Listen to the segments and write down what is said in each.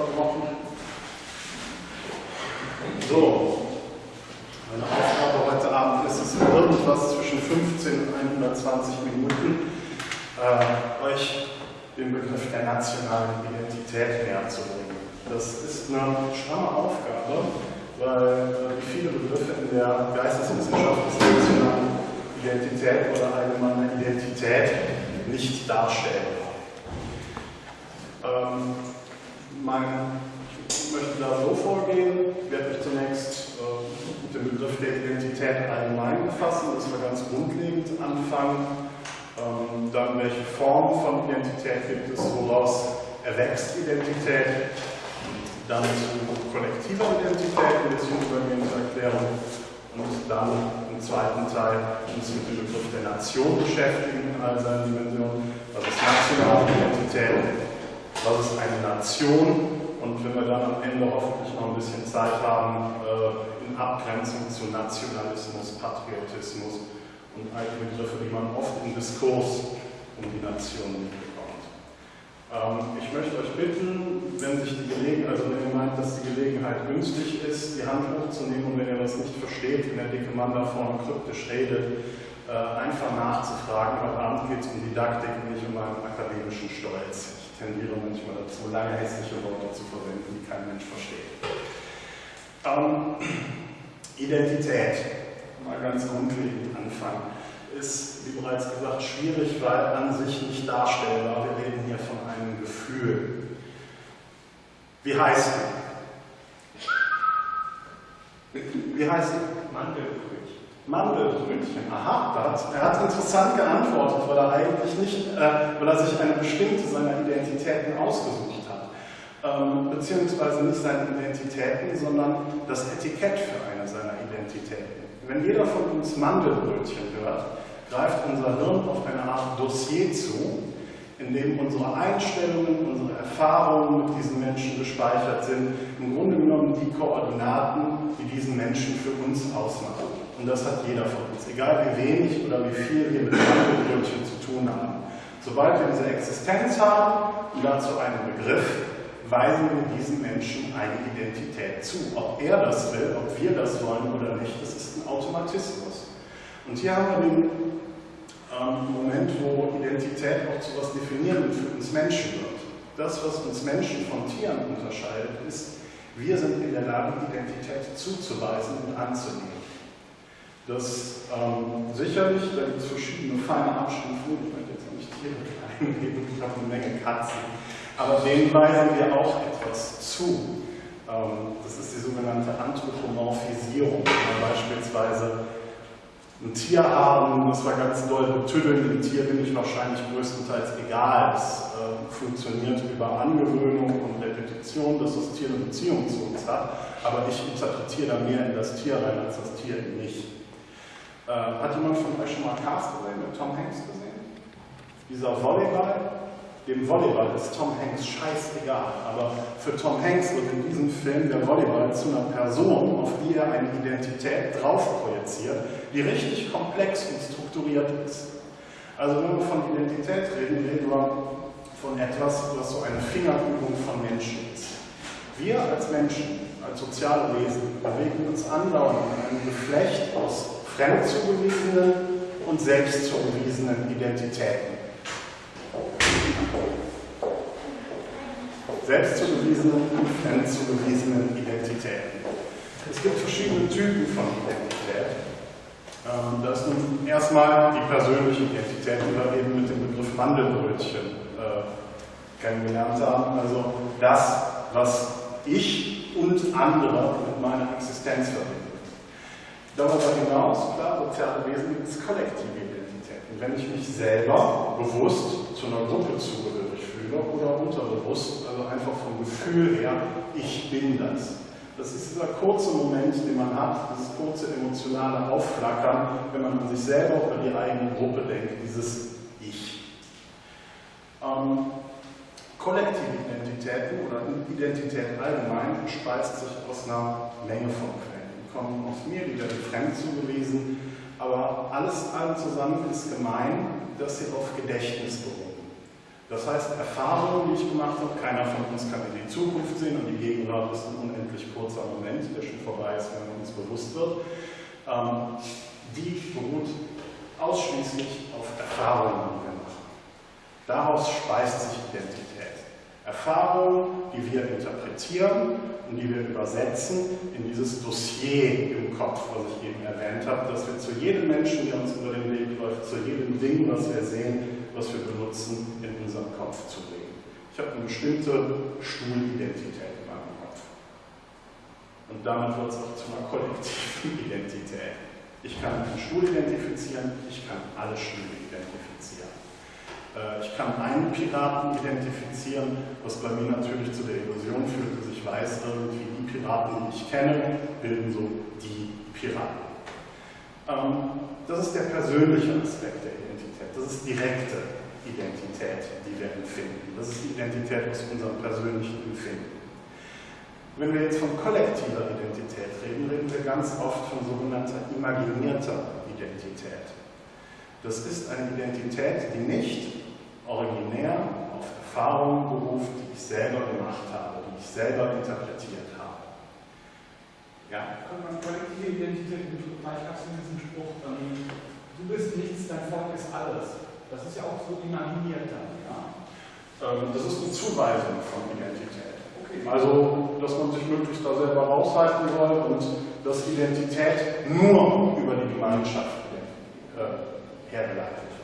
verbrochen. So, meine Aufgabe heute Abend ist es, irgendwas zwischen 15 und 120 Minuten äh, euch den Begriff der nationalen Identität näher zu bringen. Das ist eine stramme Aufgabe, weil wie viele Begriffe in der Geisteswissenschaft des nationalen Identität oder allgemeiner Identität nicht darstellen. Ähm, mein, ich möchte da so vorgehen, werde ich zunächst äh, den Begriff der Identität allgemein befassen, dass wir ganz grundlegend anfangen. Ähm, dann welche Form von Identität gibt es, woraus erwächst Identität, dann zu kollektiver Identität ein bisschen übergehend erklären und dann im zweiten Teil uns mit dem Begriff der Nation beschäftigen in all seinen Dimensionen. Was ist nationale Identität? Was ist eine Nation? Und wenn wir dann am Ende hoffentlich noch ein bisschen Zeit haben, äh, in Abgrenzung zu Nationalismus, Patriotismus und all die Begriffe, die man oft im Diskurs um die Nation ähm, ich möchte euch bitten, wenn sich die Gelegenheit, also wenn ihr meint, dass die Gelegenheit günstig ist, die Hand hochzunehmen und wenn ihr das nicht versteht, wenn der dicke Mann da vorne kryptisch redet, äh, einfach nachzufragen. Heute Abend geht es um Didaktik und nicht um einen akademischen Stolz. Tendiere manchmal dazu, lange hässliche Worte zu verwenden, die kein Mensch versteht. Ähm, Identität, mal ganz grundlegend anfangen ist, wie bereits gesagt, schwierig, weil an sich nicht darstellbar. Wir reden hier von einem Gefühl. Wie heißt du? Wie heißt du? Mandelbrötchen. Mandelbrötchen, aha, da er hat interessant geantwortet, weil er eigentlich nicht, äh, weil er sich eine bestimmte seiner Identitäten ausgesucht hat. Ähm, beziehungsweise nicht seine Identitäten, sondern das Etikett für eine seiner Identitäten. Wenn jeder von uns Mandelbrötchen hört, greift unser Hirn auf eine Art Dossier zu, in dem unsere Einstellungen, unsere Erfahrungen mit diesen Menschen gespeichert sind, im Grunde genommen die Koordinaten, die diesen Menschen für uns ausmachen. Und das hat jeder von uns, egal wie wenig oder wie viel wir mit Mandelbrötchen zu tun haben. Sobald wir diese Existenz haben und dazu einen Begriff, weisen wir diesem Menschen eine Identität zu. Ob er das will, ob wir das wollen oder nicht, das ist ein Automatismus. Und hier haben wir den ähm, Moment, wo Identität auch zu etwas Definierendem für uns Menschen wird. Das, was uns Menschen von Tieren unterscheidet, ist, wir sind in der Lage, Identität zuzuweisen und anzunehmen. Das ähm, sicherlich, da gibt es verschiedene feine Abstufungen, ich möchte jetzt noch nicht Tiere klein ich habe eine Menge Katzen, aber denen weisen wir auch etwas zu. Ähm, das ist die sogenannte Anthropomorphisierung, beispielsweise ein Tier haben, das war ganz doll betüddeln, dem Tier bin ich wahrscheinlich größtenteils egal. Es äh, funktioniert über Angewöhnung und Repetition, dass das Tier eine Beziehung zu uns hat, aber ich interpretiere da mehr in das Tier rein, als das Tier in mich. Äh, hat jemand von euch schon mal Castaway mit Tom Hanks gesehen? Dieser Volleyball, dem Volleyball ist Tom Hanks scheißegal, aber für Tom Hanks wird in diesem Film der Volleyball zu einer Person, auf die er eine Identität drauf projiziert, die richtig komplex und strukturiert ist. Also wenn wir von Identität reden, reden wir von etwas, was so eine Fingerübung von Menschen ist. Wir als Menschen, als soziale Wesen, bewegen uns andauernd in einem Geflecht aus fremdzugewiesenen und selbstzugewiesenen Identitäten. Selbstzugewiesenen und fremdzugewiesenen Identitäten. Es gibt verschiedene Typen von Identität. Ähm, das ist nun erstmal die persönliche Identität, die wir eben mit dem Begriff Mandelbrötchen äh, kennengelernt haben. Also das, was ich und andere mit meiner Existenz verbinden. Darüber hinaus, klar, soziale Wesen gibt es kollektive Identitäten. Wenn ich mich selber bewusst zu einer Gruppe zugehörig fühle oder unterbewusst, also einfach vom Gefühl her, ich bin das. Das ist dieser kurze Moment, den man hat, dieses kurze emotionale Aufflackern, wenn man an sich selber oder die eigene Gruppe denkt, dieses Ich. Ähm, kollektive Identitäten oder Identität allgemein speist sich aus einer Menge von Quellen. Kommen aus mir, werden fremd zugewiesen, aber alles allem zusammen ist gemein, dass sie auf Gedächtnis beruhen. Das heißt, Erfahrungen, die ich gemacht habe, keiner von uns kann in die Zukunft sehen und die Gegenwart ist ein unendlich kurzer Moment, der schon vorbei ist, wenn uns bewusst wird, ähm, die beruht ausschließlich auf Erfahrungen, die wir machen. Daraus speist sich Identität. Erfahrungen, die wir interpretieren und die wir übersetzen in dieses Dossier im Kopf, was ich eben erwähnt habe, dass wir zu jedem Menschen, der uns über den Weg läuft, zu jedem Ding, was wir sehen, was wir benutzen, in unseren Kopf zu bringen. Ich habe eine bestimmte Stuhlidentität in meinem Kopf. Und damit wird es auch zu einer kollektiven Identität. Ich kann einen Stuhl identifizieren, ich kann alle Stühle ich kann einen Piraten identifizieren, was bei mir natürlich zu der Illusion führt, dass ich weiß, irgendwie die Piraten, die ich kenne, bilden so die Piraten. Ähm, das ist der persönliche Aspekt der Identität. Das ist direkte Identität, die wir empfinden. Das ist die Identität aus unserem persönlichen Empfinden. Wenn wir jetzt von kollektiver Identität reden, reden wir ganz oft von sogenannter imaginierter Identität. Das ist eine Identität, die nicht originär auf Erfahrungen beruft, die ich selber gemacht habe, die ich selber interpretiert habe. Ja? Kann man kollektive Identität, vielleicht hast du diesen Spruch, ähm, du bist nichts, dein Volk ist alles. Das ist ja auch so imaginiert dann. Ja? Ähm, das ist eine Zuweisung von Identität. Okay. Also, dass man sich möglichst da selber raushalten soll und dass Identität nur über die Gemeinschaft äh, hergeleitet wird.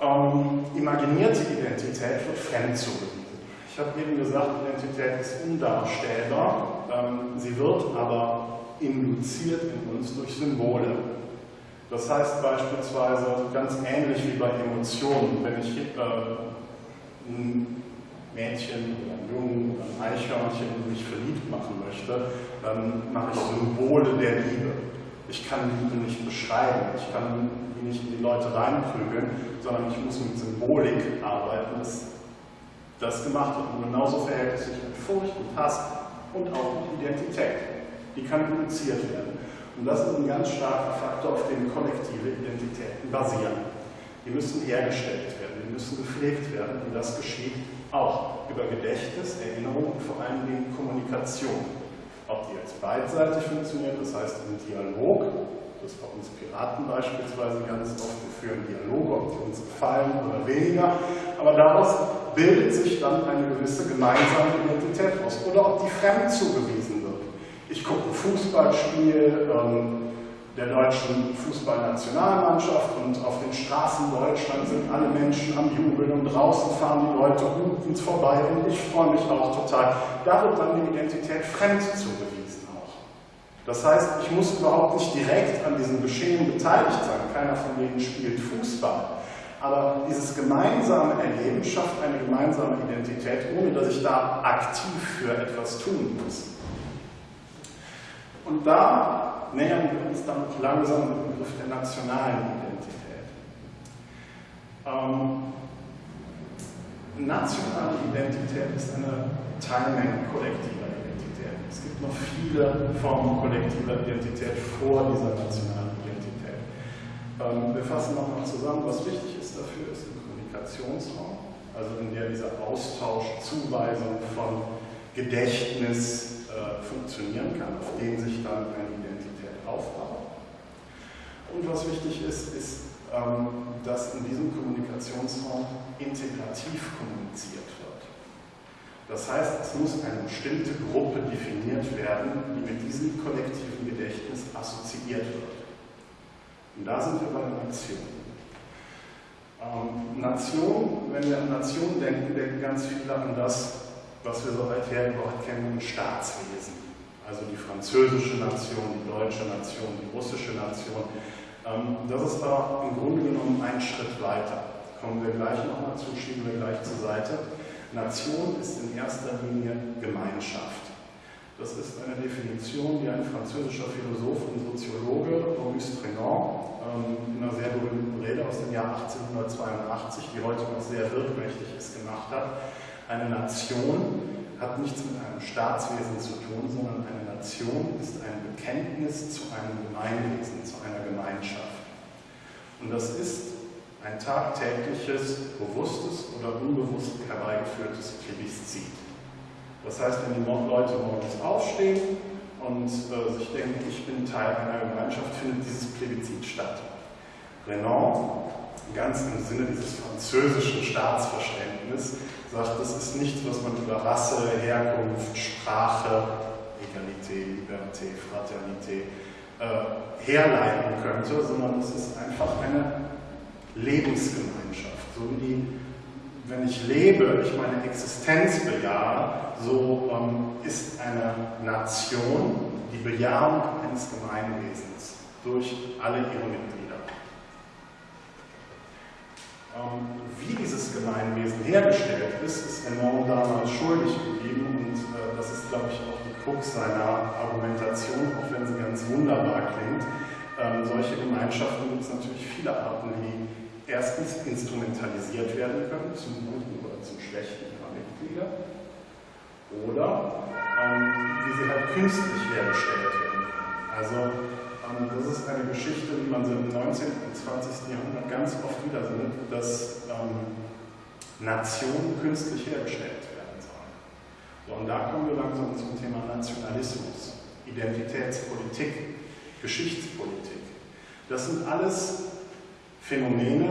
Ähm, imaginierte Identität wird fremd zugewiesen. Ich habe eben gesagt, Identität ist undarstellbar. Ähm, sie wird aber induziert in uns durch Symbole. Das heißt beispielsweise ganz ähnlich wie bei Emotionen, wenn ich äh, ein Mädchen oder ein Jungen oder ein Eichhörnchen mich verliebt machen möchte, dann mache ich Symbole der Liebe. Ich kann Liebe nicht beschreiben, ich kann die nicht in die Leute reinprügeln, sondern ich muss mit Symbolik arbeiten, dass das gemacht wird. Und genauso verhält es sich mit Furcht und Hass und auch mit Identität. Die kann induziert werden. Und das ist ein ganz starker Faktor, auf dem kollektive Identitäten basieren. Die müssen hergestellt werden, die müssen gepflegt werden und das geschieht auch über Gedächtnis, Erinnerung und vor allen Dingen Kommunikation. Ob die jetzt beidseitig funktioniert, das heißt im Dialog, das bei uns Piraten beispielsweise ganz oft, wir führen Dialoge, ob die uns gefallen oder weniger, aber daraus bildet sich dann eine gewisse gemeinsame Identität aus. Oder ob die fremd zugewiesen wird. Ich gucke ein Fußballspiel, ähm, der deutschen Fußballnationalmannschaft und auf den Straßen Deutschlands sind alle Menschen am Jubeln und draußen fahren die Leute hupend vorbei und ich freue mich auch total. Da wird dann die Identität fremd zugewiesen auch. Das heißt, ich muss überhaupt nicht direkt an diesem Geschehen beteiligt sein. Keiner von denen spielt Fußball. Aber dieses gemeinsame Erleben schafft eine gemeinsame Identität, ohne dass ich da aktiv für etwas tun muss. Und da nähern wir uns dann langsam dem Begriff der nationalen Identität. Ähm, nationale Identität ist eine Teilmenge kollektiver Identität. Es gibt noch viele Formen kollektiver Identität vor dieser nationalen Identität. Ähm, wir fassen nochmal zusammen, was wichtig ist dafür, ist ein Kommunikationsraum, also in der dieser Austausch, Zuweisung von Gedächtnis äh, funktionieren kann, auf dem sich dann eine aufbauen. Und was wichtig ist, ist, ähm, dass in diesem Kommunikationsraum integrativ kommuniziert wird. Das heißt, es muss eine bestimmte Gruppe definiert werden, die mit diesem kollektiven Gedächtnis assoziiert wird. Und da sind wir bei der Nation. Ähm, Nation, wenn wir an Nation denken, denken ganz viele an das, was wir so alther überhaupt kennen, Staatswesen also die französische Nation, die deutsche Nation, die russische Nation. Ähm, das ist aber im Grunde genommen ein Schritt weiter. Kommen wir gleich nochmal zu, schieben wir gleich zur Seite. Nation ist in erster Linie Gemeinschaft. Das ist eine Definition, die ein französischer Philosoph und Soziologe, Maurice Trénon, ähm, in einer sehr berühmten Rede aus dem Jahr 1882, die heute noch sehr wirkmächtig ist, gemacht hat. Eine Nation hat nichts mit einem Staatswesen zu tun, sondern eine Nation ist ein Bekenntnis zu einem Gemeinwesen, zu einer Gemeinschaft. Und das ist ein tagtägliches, bewusstes oder unbewusst herbeigeführtes Plebiszit. Das heißt, wenn die Leute morgens aufstehen und äh, sich denken, ich bin Teil einer Gemeinschaft, findet dieses Plebiszit statt. Renan, ganz im Sinne dieses französischen Staatsverständnisses, sagt, das ist nichts, was man über Rasse, Herkunft, Sprache, Egalité, Liberté, Fraternité äh, herleiten könnte, sondern es ist einfach eine Lebensgemeinschaft. So wie, wenn ich lebe, ich meine Existenz bejahe, so ähm, ist eine Nation die Bejahung eines Gemeinwesens durch alle ihre Mitglieder. Ähm, wie dieses Gemeinwesen hergestellt ist, ist Renan damals schuldig geblieben und äh, das ist, glaube ich, auch die Krux seiner Argumentation, auch wenn sie ganz wunderbar klingt. Ähm, solche Gemeinschaften gibt es natürlich viele Arten, wie erstens instrumentalisiert werden können, zum Guten oder zum Schlechten ihrer Mitglieder, oder ähm, wie sie halt künstlich hergestellt werden können. Also das ist eine Geschichte, die man so im 19. und 20. Jahrhundert ganz oft wieder sieht, dass ähm, Nationen künstlich hergestellt werden sollen. So, und da kommen wir langsam zum Thema Nationalismus, Identitätspolitik, Geschichtspolitik. Das sind alles Phänomene,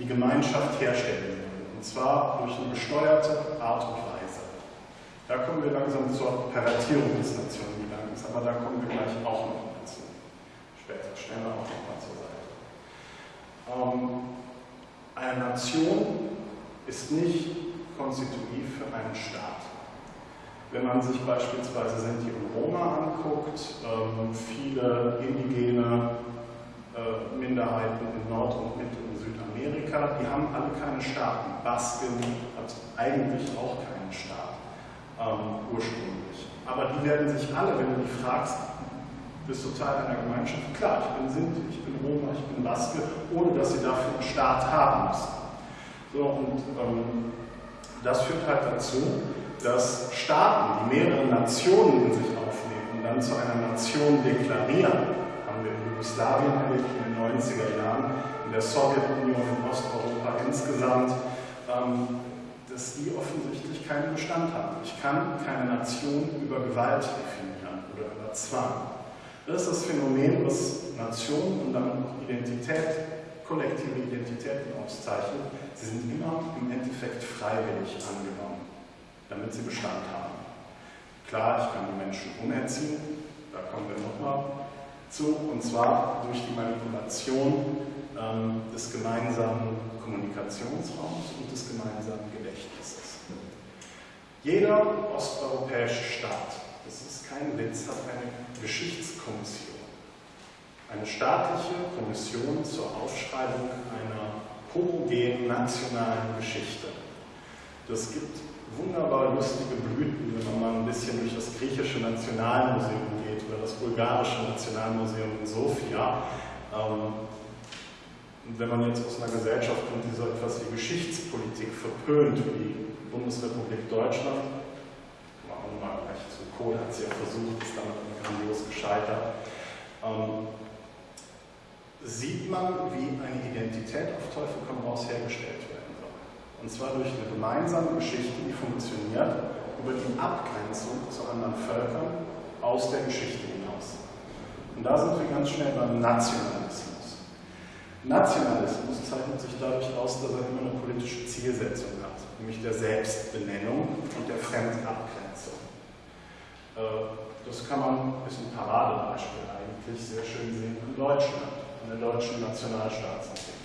die Gemeinschaft herstellen wollen, und zwar durch eine gesteuerte Art und Weise. Da kommen wir langsam zur Pervertierung des Nationengedankens, aber da kommen wir gleich auch noch stellen wir auch nochmal zur Seite. Ähm, eine Nation ist nicht konstitutiv für einen Staat. Wenn man sich beispielsweise Sinti und Roma anguckt, ähm, viele indigene äh, Minderheiten in Nord- und Mittel- und Südamerika, die haben alle keine Staaten. Basken hat eigentlich auch keinen Staat ähm, ursprünglich. Aber die werden sich alle, wenn du die fragst, bist du einer Gemeinschaft. Klar, ich bin Sinti, ich bin Roma, ich bin Baske, ohne dass sie dafür einen Staat haben müssen. So, und ähm, das führt halt dazu, dass Staaten, die mehrere Nationen in sich aufnehmen und dann zu einer Nation deklarieren, haben wir in Jugoslawien erlebt in den 90er Jahren, in der Sowjetunion, in Osteuropa insgesamt, ähm, dass die offensichtlich keinen Bestand haben. Ich kann keine Nation über Gewalt definieren oder über Zwang. Das ist das Phänomen, was Nationen und damit auch Identität, kollektive Identitäten auszeichnet. Sie sind immer im Endeffekt freiwillig angenommen, damit sie Bestand haben. Klar, ich kann die Menschen umerziehen, da kommen wir nochmal zu, und zwar durch die Manipulation ähm, des gemeinsamen Kommunikationsraums und des gemeinsamen Gedächtnisses. Jeder osteuropäische Staat, das ist kein Witz, hat eine Geschichtskommission, eine staatliche Kommission zur Aufschreibung einer homogenen nationalen Geschichte. Das gibt wunderbar lustige Blüten, wenn man mal ein bisschen durch das griechische Nationalmuseum geht oder das bulgarische Nationalmuseum in Sofia. Ähm, und wenn man jetzt aus einer Gesellschaft kommt, die so etwas wie Geschichtspolitik verpönt, wie die Bundesrepublik Deutschland, mal gleich zu Kohl hat es ja versucht, ist damit grandios gescheitert, ähm, sieht man, wie eine Identität auf Teufel komm raus hergestellt werden soll. Und zwar durch eine gemeinsame Geschichte, die funktioniert über die Abgrenzung zu anderen Völkern aus der Geschichte hinaus. Und da sind wir ganz schnell beim Nationalismus. Nationalismus zeichnet sich dadurch aus, dass er immer eine politische Zielsetzung hat, nämlich der Selbstbenennung und der Fremdabgrenzung. Äh, das kann man, ist ein Paradebeispiel eigentlich, sehr schön sehen in Deutschland, an der deutschen Nationalstaatsentwicklung.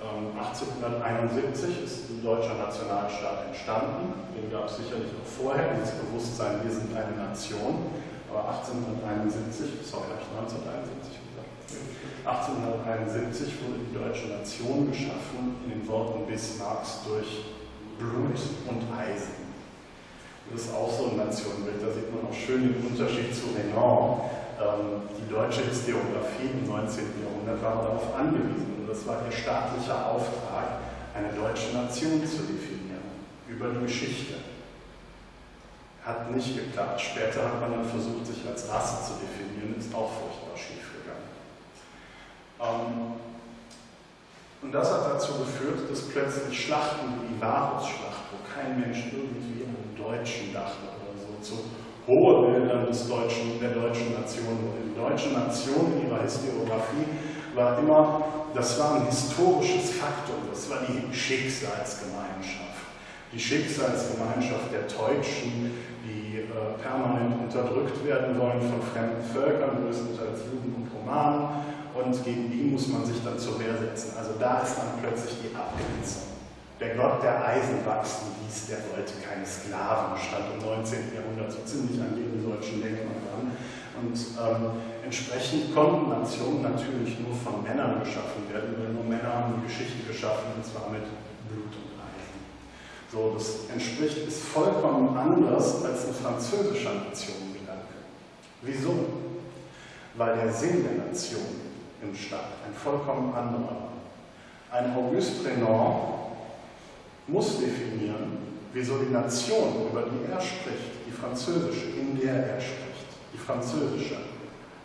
1871 ähm, ist ein deutscher Nationalstaat entstanden, den gab es sicherlich auch vorher, dieses Bewusstsein, wir sind eine Nation, aber 1871, sorry, habe ich 1971 gesagt, 1871 wurde die deutsche Nation geschaffen in den Worten Bismarcks durch Blut und Eisen. Das ist auch so ein Nationenbild, da sieht man auch schön den Unterschied zu Renan. Ähm, die deutsche Historiografie im 19. Jahrhundert war darauf angewiesen, und das war ihr staatlicher Auftrag, eine deutsche Nation zu definieren, über die Geschichte. Hat nicht geklappt. Später hat man dann versucht, sich als Rasse zu definieren, ist auch furchtbar schief gegangen. Ähm, Und das hat dazu geführt, dass plötzlich Schlachten wie die Varusschlacht, wo kein Mensch irgendwie Deutschen dachte oder so, zu hohe Bildern des deutschen, der deutschen Nation. Die deutsche Nation in ihrer Historiografie war immer, das war ein historisches Faktum, das war die Schicksalsgemeinschaft. Die Schicksalsgemeinschaft der Deutschen, die äh, permanent unterdrückt werden wollen von fremden Völkern, größtenteils Juden und Romanen und gegen die muss man sich dann zur Wehr setzen. Also da ist dann plötzlich die Abgrenzung. Der Gott, der Eisen wachsen ließ, der wollte keine Sklaven, stand im 19. Jahrhundert so ziemlich an jedem deutschen Denkmal dran. Und ähm, entsprechend konnten Nationen natürlich nur von Männern geschaffen werden, weil nur Männer haben die Geschichte geschaffen, und zwar mit Blut und Eisen. So, das entspricht, ist vollkommen anders als ein französischer Nationengedanke. Wieso? Weil der Sinn der Nation im Staat, ein vollkommen anderer. Ein Auguste Renan muss definieren, wieso die Nation, über die er spricht, die französische, in der er spricht, die französische,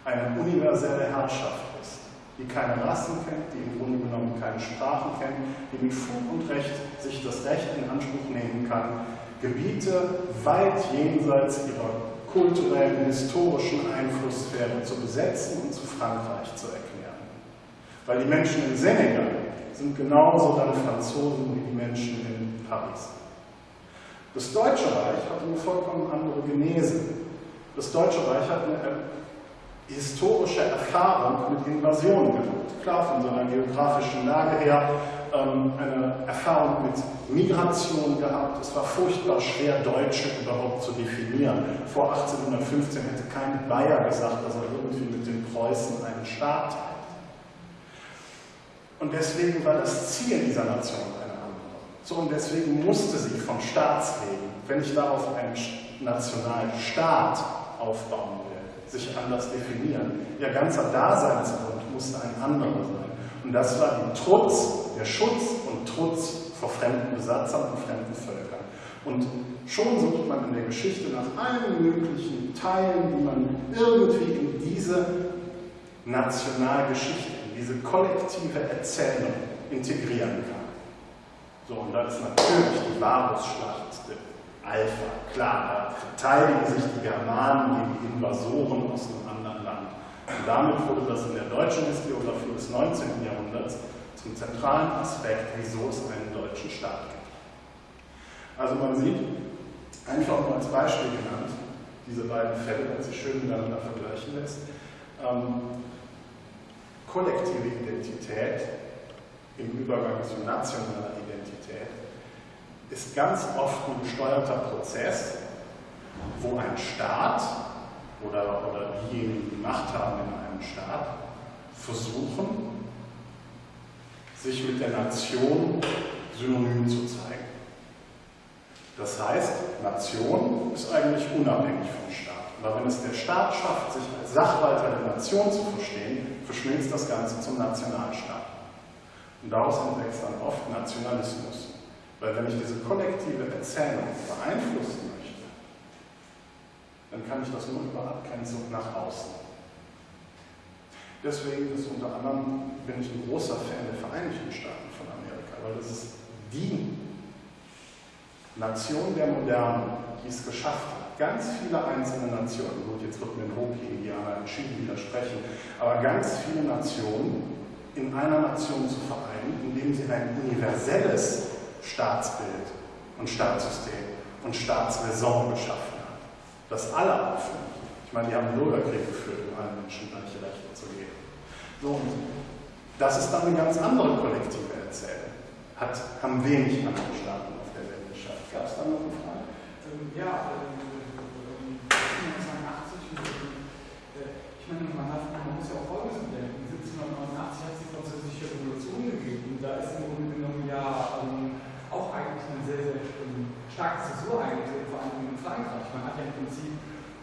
eine universelle Herrschaft ist, die keine Rassen kennt, die im Grunde genommen keine Sprachen kennt, die mit Fug und Recht sich das Recht in Anspruch nehmen kann, Gebiete weit jenseits ihrer kulturellen, historischen Einflusssphäre zu besetzen und zu Frankreich zu erklären. Weil die Menschen in Senegal sind genauso dann Franzosen wie die Menschen in Paris. Das Deutsche Reich hat eine vollkommen andere Genese. Das Deutsche Reich hat eine historische Erfahrung mit Invasionen gehabt. Klar, von seiner geografischen Lage her ähm, eine Erfahrung mit Migration gehabt. Es war furchtbar schwer, Deutsche überhaupt zu definieren. Vor 1815 hätte kein Bayer gesagt, dass er irgendwie mit den Preußen einen Staat hat. Und deswegen war das Ziel dieser Nation eine andere. So, und deswegen musste sie vom Staatsleben, wenn ich darauf einen nationalen Staat aufbauen will, sich anders definieren. Ihr ganzer Daseinsgrund musste ein anderer sein. Und das war die Trutz, der Schutz und Trutz vor fremden Besatzern und fremden Völkern. Und schon sucht man in der Geschichte nach allen möglichen Teilen, die man irgendwie in diese Nationalgeschichte diese kollektive Erzählung integrieren kann. So, und da ist natürlich die Varusschlacht Alpha. Klar, da verteidigen sich die Germanen gegen Invasoren aus einem anderen Land. Und damit wurde das in der deutschen Historiografie des 19. Jahrhunderts zum zentralen Aspekt, wieso es einen deutschen Staat gibt. Also man sieht, einfach nur als Beispiel genannt, diese beiden Fälle, wenn sich schön miteinander vergleichen lässt, ähm, kollektive Identität im Übergang zu nationaler Identität ist ganz oft ein gesteuerter Prozess, wo ein Staat oder, oder diejenigen, die Macht haben in einem Staat, versuchen, sich mit der Nation synonym zu zeigen. Das heißt, Nation ist eigentlich unabhängig vom Staat. Aber wenn es der Staat schafft, sich als Sachwalter der Nation zu verstehen, verschmilzt das Ganze zum Nationalstaat. Und daraus entwächst dann oft Nationalismus. Weil wenn ich diese kollektive Erzählung beeinflussen möchte, dann kann ich das nur über Abgrenzung nach außen. Deswegen ist unter anderem, bin ich ein großer Fan der Vereinigten Staaten von Amerika, weil das ist die Nation der Moderne, die es geschafft hat, ganz viele einzelne Nationen, gut, jetzt wird mir ein Hopi-Indianer entschieden widersprechen, aber ganz viele Nationen in einer Nation zu vereinen, indem sie ein universelles Staatsbild und Staatssystem und Staatsräson geschaffen hat, das alle aufnimmt. Ich meine, die haben einen Bürgerkrieg geführt, um allen Menschen gleiche Rechte zu geben. So, das ist dann eine ganz andere kollektive Erzählung. Hat, haben wenig andere Staaten auf der Welt geschafft. Gab es da noch eine Frage? Ähm, ja, meine, man, hat, man muss ja auch Folgendes bedenken. 1789 hat es die französische Revolution gegeben. Da ist im Grunde genommen ja ähm, auch eigentlich eine sehr, sehr ähm, starke Zäsur eingetreten, vor allem in Frankreich. Man hat ja im Prinzip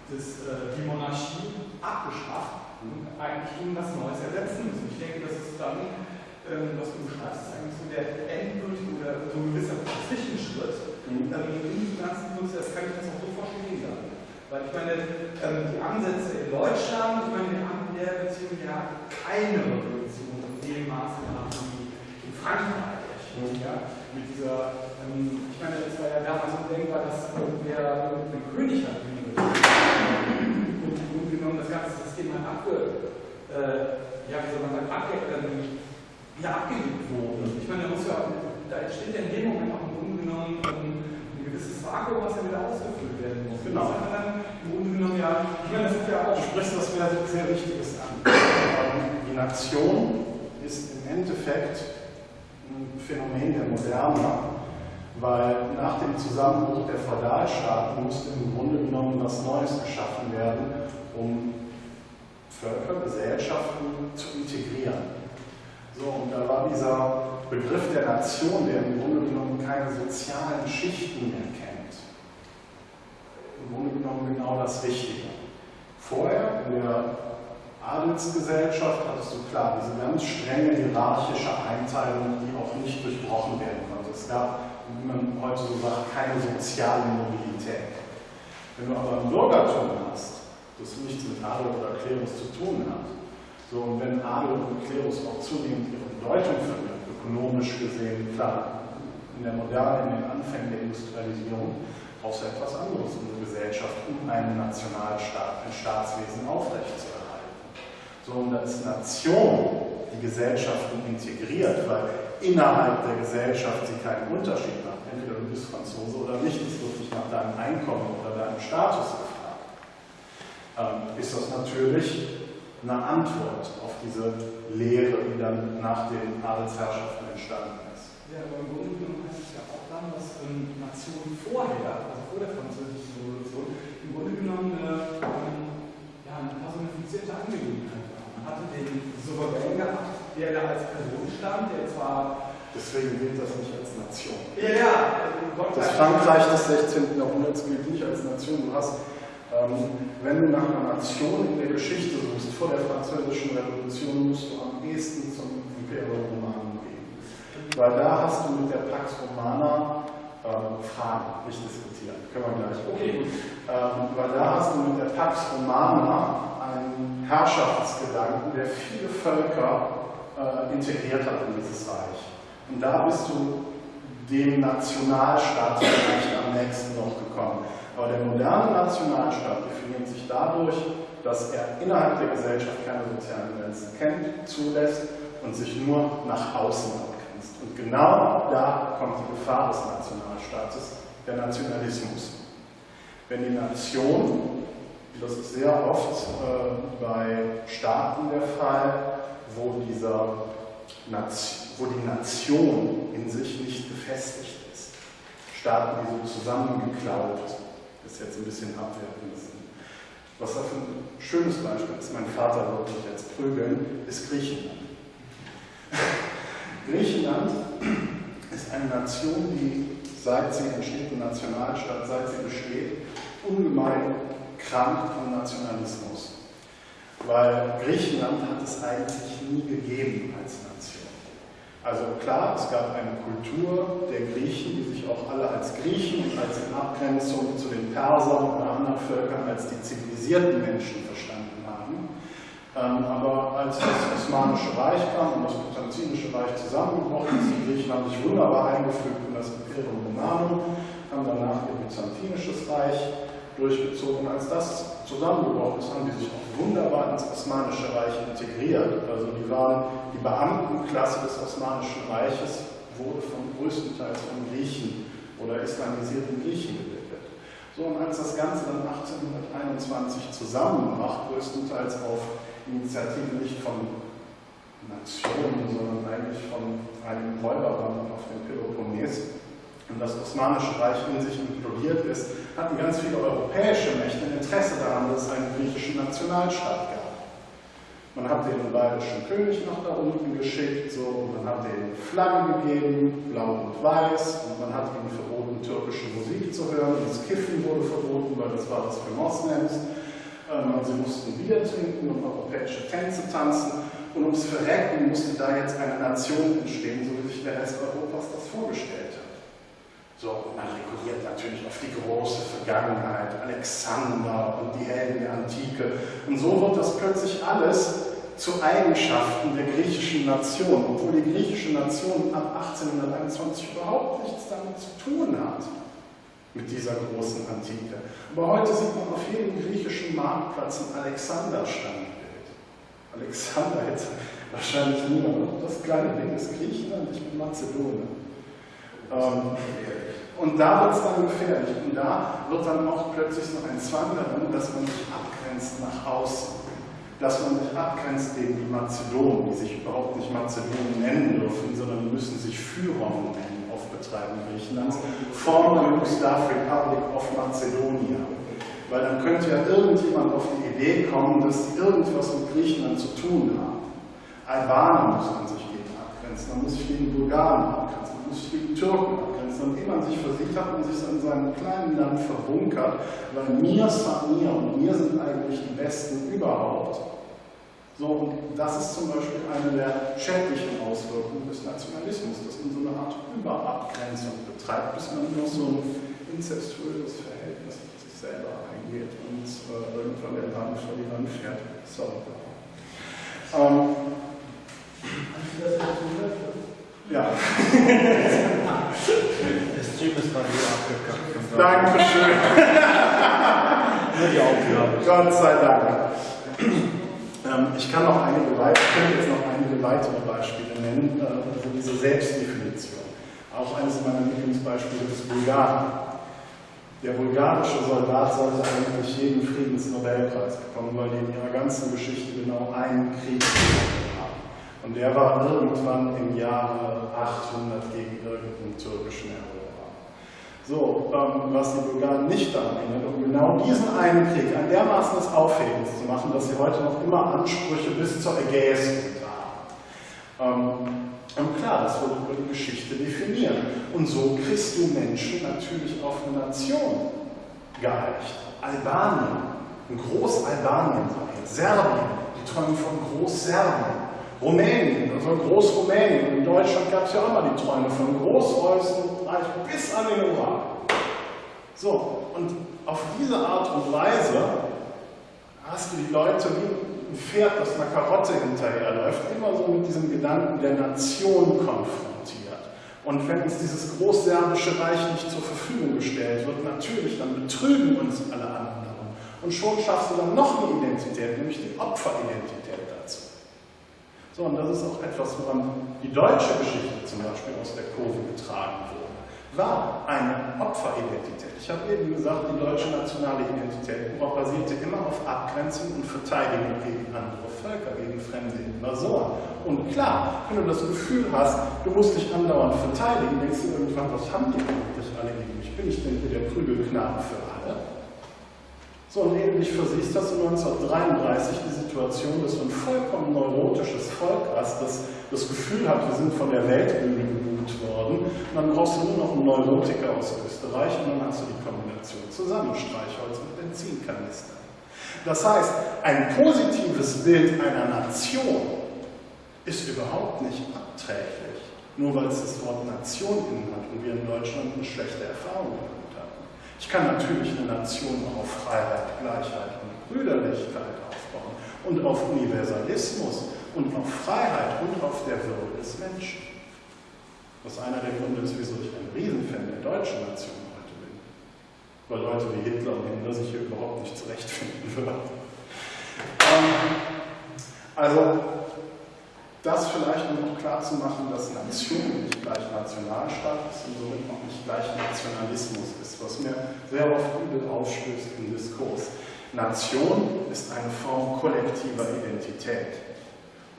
das, äh, die Monarchie abgeschafft und eigentlich ihnen was Neues ersetzen müssen. Ich denke, das ist dann, ähm, was du beschreibst, ist eigentlich so der endgültige oder so ein gewisser Zwischenschritt mhm. ähm, in diesem ganzen Prozess. Kann ich das auch so verstehen dann? Weil ich meine, ähm, die Ansätze in Deutschland, ich meine, wir haben in der Beziehung ja keine Revolution in dem Maße gehabt wie in Frankreich, ja, mit dieser, ähm, ich meine, es war ja damals undenkbar, dass wer einen König hat, und im Grunde genommen das ganze System halt abge, äh, ja, wie soll man sagen, abge, ähm, ja, abgelegt wurde. Ich meine, da, muss ja, da entsteht ja in dem Moment auch im Grunde genommen ähm, gewisses Vakuum, was ja wieder ausgefüllt werden muss. Genau. Das ist dann im Grunde genommen ja, ich meine, das ist ja auch. Du sprichst was sehr, sehr Wichtiges an. Die Nation ist im Endeffekt ein Phänomen der Moderne, weil nach dem Zusammenbruch der Feudalstaaten musste im Grunde genommen was Neues geschaffen werden, um Völker, Gesellschaften zu integrieren. So, und da war dieser Begriff der Nation, der im Grunde genommen keine sozialen Schichten mehr kennt, im Grunde genommen genau das Richtige. Vorher in der Adelsgesellschaft hattest du klar diese ganz strenge hierarchische Einteilung, die auch nicht durchbrochen werden konnte. Es gab, wie man heute so sagt, keine soziale Mobilität. Wenn du aber ein Bürgertum hast, das nichts mit Adel oder Klerus zu tun hat, so, und wenn Adel und Klerus auch zunehmend ihre Bedeutung verlieren, ökonomisch gesehen, klar, in der Moderne, in den Anfängen der Industrialisierung, brauchst du etwas anderes in der Gesellschaft, um einen Nationalstaat, ein Staatswesen aufrechtzuerhalten. So, und ist Nation die Gesellschaften integriert, weil innerhalb der Gesellschaft sie keinen Unterschied macht. Entweder du bist Franzose oder nicht, es wird nicht nach deinem Einkommen oder deinem Status gefragt. Ähm, ist das natürlich eine Antwort auf diese Lehre, die dann nach den Adelsherrschaften entstanden ist. Ja, aber im Grunde genommen heißt es ja auch dann, dass ähm, Nationen vorher, also vor der Französischen Revolution, im Grunde genommen äh, ähm, ja, eine personifizierte Angelegenheit hatte den Souverän gehabt, der da als Person stand, der zwar. Deswegen gilt das nicht als Nation. Ja, ja. Das Frankreich des 16. Jahrhunderts gilt nicht als Nation. Du hast, wenn du nach einer Nation in der Geschichte suchst, vor der Französischen Revolution, musst du am ehesten zum Imperium Romanum gehen. Weil da hast du mit der Pax Romana ähm, Fragen, nicht diskutieren. Können wir gleich. Okay. Ähm, weil da hast du mit der Pax Romana einen Herrschaftsgedanken, der viele Völker äh, integriert hat in dieses Reich. Und da bist du dem Nationalstaat vielleicht am nächsten noch gekommen. Aber der moderne Nationalstaat definiert sich dadurch, dass er innerhalb der Gesellschaft keine sozialen Grenzen kennt, zulässt und sich nur nach außen abgrenzt. Und genau da kommt die Gefahr des Nationalstaates, der Nationalismus. Wenn die Nation das ist sehr oft äh, bei Staaten der Fall, wo, dieser wo die Nation in sich nicht gefestigt ist. Staaten, die so ist jetzt ein bisschen abwertend. Was dafür ein schönes Beispiel ist, mein Vater wird mich jetzt prügeln, ist Griechenland. Griechenland ist eine Nation, die seit sie entsteht, eine Nationalstaat, seit sie besteht, ungemein krank am Nationalismus. Weil Griechenland hat es eigentlich nie gegeben als Nation. Also klar, es gab eine Kultur der Griechen, die sich auch alle als Griechen als in Abgrenzung zu den Persern oder anderen Völkern als die zivilisierten Menschen verstanden haben. Ähm, aber als das Osmanische Reich kam und das Byzantinische Reich zusammengebrochen ist, die Griechen haben sich wunderbar eingefügt in das Imperium Romanum, haben danach ihr Byzantinisches Reich durchgezogen. Als das zusammengebrochen ist, haben die sich auch wunderbar ins Osmanische Reich integriert. Also die waren die Beamtenklasse des Osmanischen Reiches, wurde von größtenteils von Griechen oder islamisierten Griechen gebildet. So, und als das Ganze dann 1821 zusammenbrach, größtenteils auf Initiative nicht von Nationen, sondern eigentlich von einem Räuberband auf dem Peloponnes, und das Osmanische Reich in sich implodiert ist, hatten ganz viele europäische Mächte ein Interesse daran, dass es einen griechischen Nationalstaat gab. Man hat den bayerischen König noch da unten geschickt, so, und man hat den Flaggen gegeben, blau und weiß, und man hat ihnen verboten, türkische Musik zu hören. Das Kiffen wurde verboten, weil das war das für Moslems. Ähm, sie mussten Bier trinken und europäische Tänze tanzen. Und ums Verrecken musste da jetzt eine Nation entstehen, so wie sich der Rest Europas das vorgestellt hat. So, man rekurriert natürlich auf die große Vergangenheit, Alexander und die Helden der Antike. Und so wird das plötzlich alles zu Eigenschaften der griechischen Nation, obwohl die griechische Nation ab 1821 überhaupt nichts damit zu tun hat, mit dieser großen Antike. Aber heute sieht man auf jedem griechischen Marktplatz ein Alexander-Standbild. Alexander hätte wahrscheinlich niemand. Das kleine Ding ist Griechenland, ich bin Mazedonien. Ähm, und da wird es dann gefährlich. Und da wird dann auch plötzlich so ein Zwang darin, dass man sich abgrenzt nach außen. Dass man sich abgrenzt gegen die Mazedonen, die sich überhaupt nicht Mazedonen nennen dürfen, sondern müssen sich Führer nennen auf Betreiben Griechenlands. Former Yugoslav Republic of Macedonia. Weil dann könnte ja irgendjemand auf die Idee kommen, dass die irgendwas mit Griechenland zu tun haben. Albaner muss man sich gegen abgrenzen, man muss sich gegen Bulgaren abgrenzen, gegen Türken abgrenzen. Und wie man sich versichert und sich in seinem kleinen Land verbunkert, weil mir ist mir und mir sind eigentlich die Besten überhaupt. So, und das ist zum Beispiel eine der schädlichen Auswirkungen des Nationalismus, dass man so eine Art Überabgrenzung betreibt, bis man nur so ein inzestuöses Verhältnis mit sich selber eingeht und äh, irgendwann der Land vor die Wand fährt. Sorry. Ähm, ja. Der Stream ist gerade hier abgekackt. Dankeschön. Nur die Aufgabe. Gott sei Dank. Ähm, ich kann noch einige weitere, ich könnte jetzt noch einige weitere Beispiele nennen, äh, also diese Selbstdefinition. Auch eines meiner Lieblingsbeispiele ist Bulgarien. Der bulgarische Soldat sollte eigentlich jeden Friedensnobelpreis bekommen, weil die in ihrer ganzen Geschichte genau einen Krieg. Und der war irgendwann im Jahre 800 gegen irgendeinen türkischen Eroberer. So, ähm, was die Bulgaren nicht daran hindert, um genau diesen einen Krieg ein dermaßen des Aufhebens zu machen, dass sie heute noch immer Ansprüche bis zur Ägäis haben. Ähm, und klar, das wird über die Geschichte definiert. Und so kriegst du Menschen natürlich auf eine Nation geeicht. Albanien, ein Groß-Albanien, Serbien, die träumen von Groß-Serbien. Rumänien, also Groß-Rumänien. In Deutschland gab es ja auch mal die Träume von Groß-Preußen bis an den Ural. So, und auf diese Art und Weise hast du die Leute wie ein Pferd, das einer Karotte hinterherläuft, immer so mit diesem Gedanken der Nation konfrontiert. Und wenn uns dieses großserbische Reich nicht zur Verfügung gestellt wird, natürlich, dann betrügen uns alle anderen. Und schon schaffst du dann noch eine Identität, nämlich die Opferidentität. So, und das ist auch etwas, woran die deutsche Geschichte zum Beispiel aus der Kurve getragen wurde war eine Opferidentität. Ich habe eben gesagt, die deutsche nationale Identität basierte immer auf Abgrenzung und Verteidigung gegen andere Völker, gegen fremde Invasoren. Und klar, wenn du das Gefühl hast, du musst dich andauernd verteidigen, denkst du irgendwann, was haben die eigentlich alle gegen mich? Bin ich denn hier der Prügelknabe für alle? So, und ähnlich versiehst hast du 1933 die Situation, dass du ein vollkommen neurotisches Volk hast, das das Gefühl hat, wir sind von der Weltbühne gebucht worden. Und dann brauchst du nur noch einen Neurotiker aus Österreich und dann hast du die Kombination zusammen, Streichholz und Benzinkanister. Das heißt, ein positives Bild einer Nation ist überhaupt nicht abträglich, nur weil es das Wort Nation innen hat und wir in Deutschland eine schlechte Erfahrung hatten. Ich kann natürlich eine Nation auf Freiheit, Gleichheit und Brüderlichkeit aufbauen und auf Universalismus und auf Freiheit und auf der Würde des Menschen. Was einer der Gründe ist, wieso ich ein Riesenfan der deutschen Nation heute bin. Weil Leute wie Hitler und Himmler sich hier überhaupt nicht zurechtfinden würden. Ähm, also, das vielleicht um noch klar zu machen, dass Nation nicht gleich Nationalstaat ist und somit auch nicht gleich Nationalismus ist, was mir sehr oft übel aufstößt im Diskurs. Nation ist eine Form kollektiver Identität.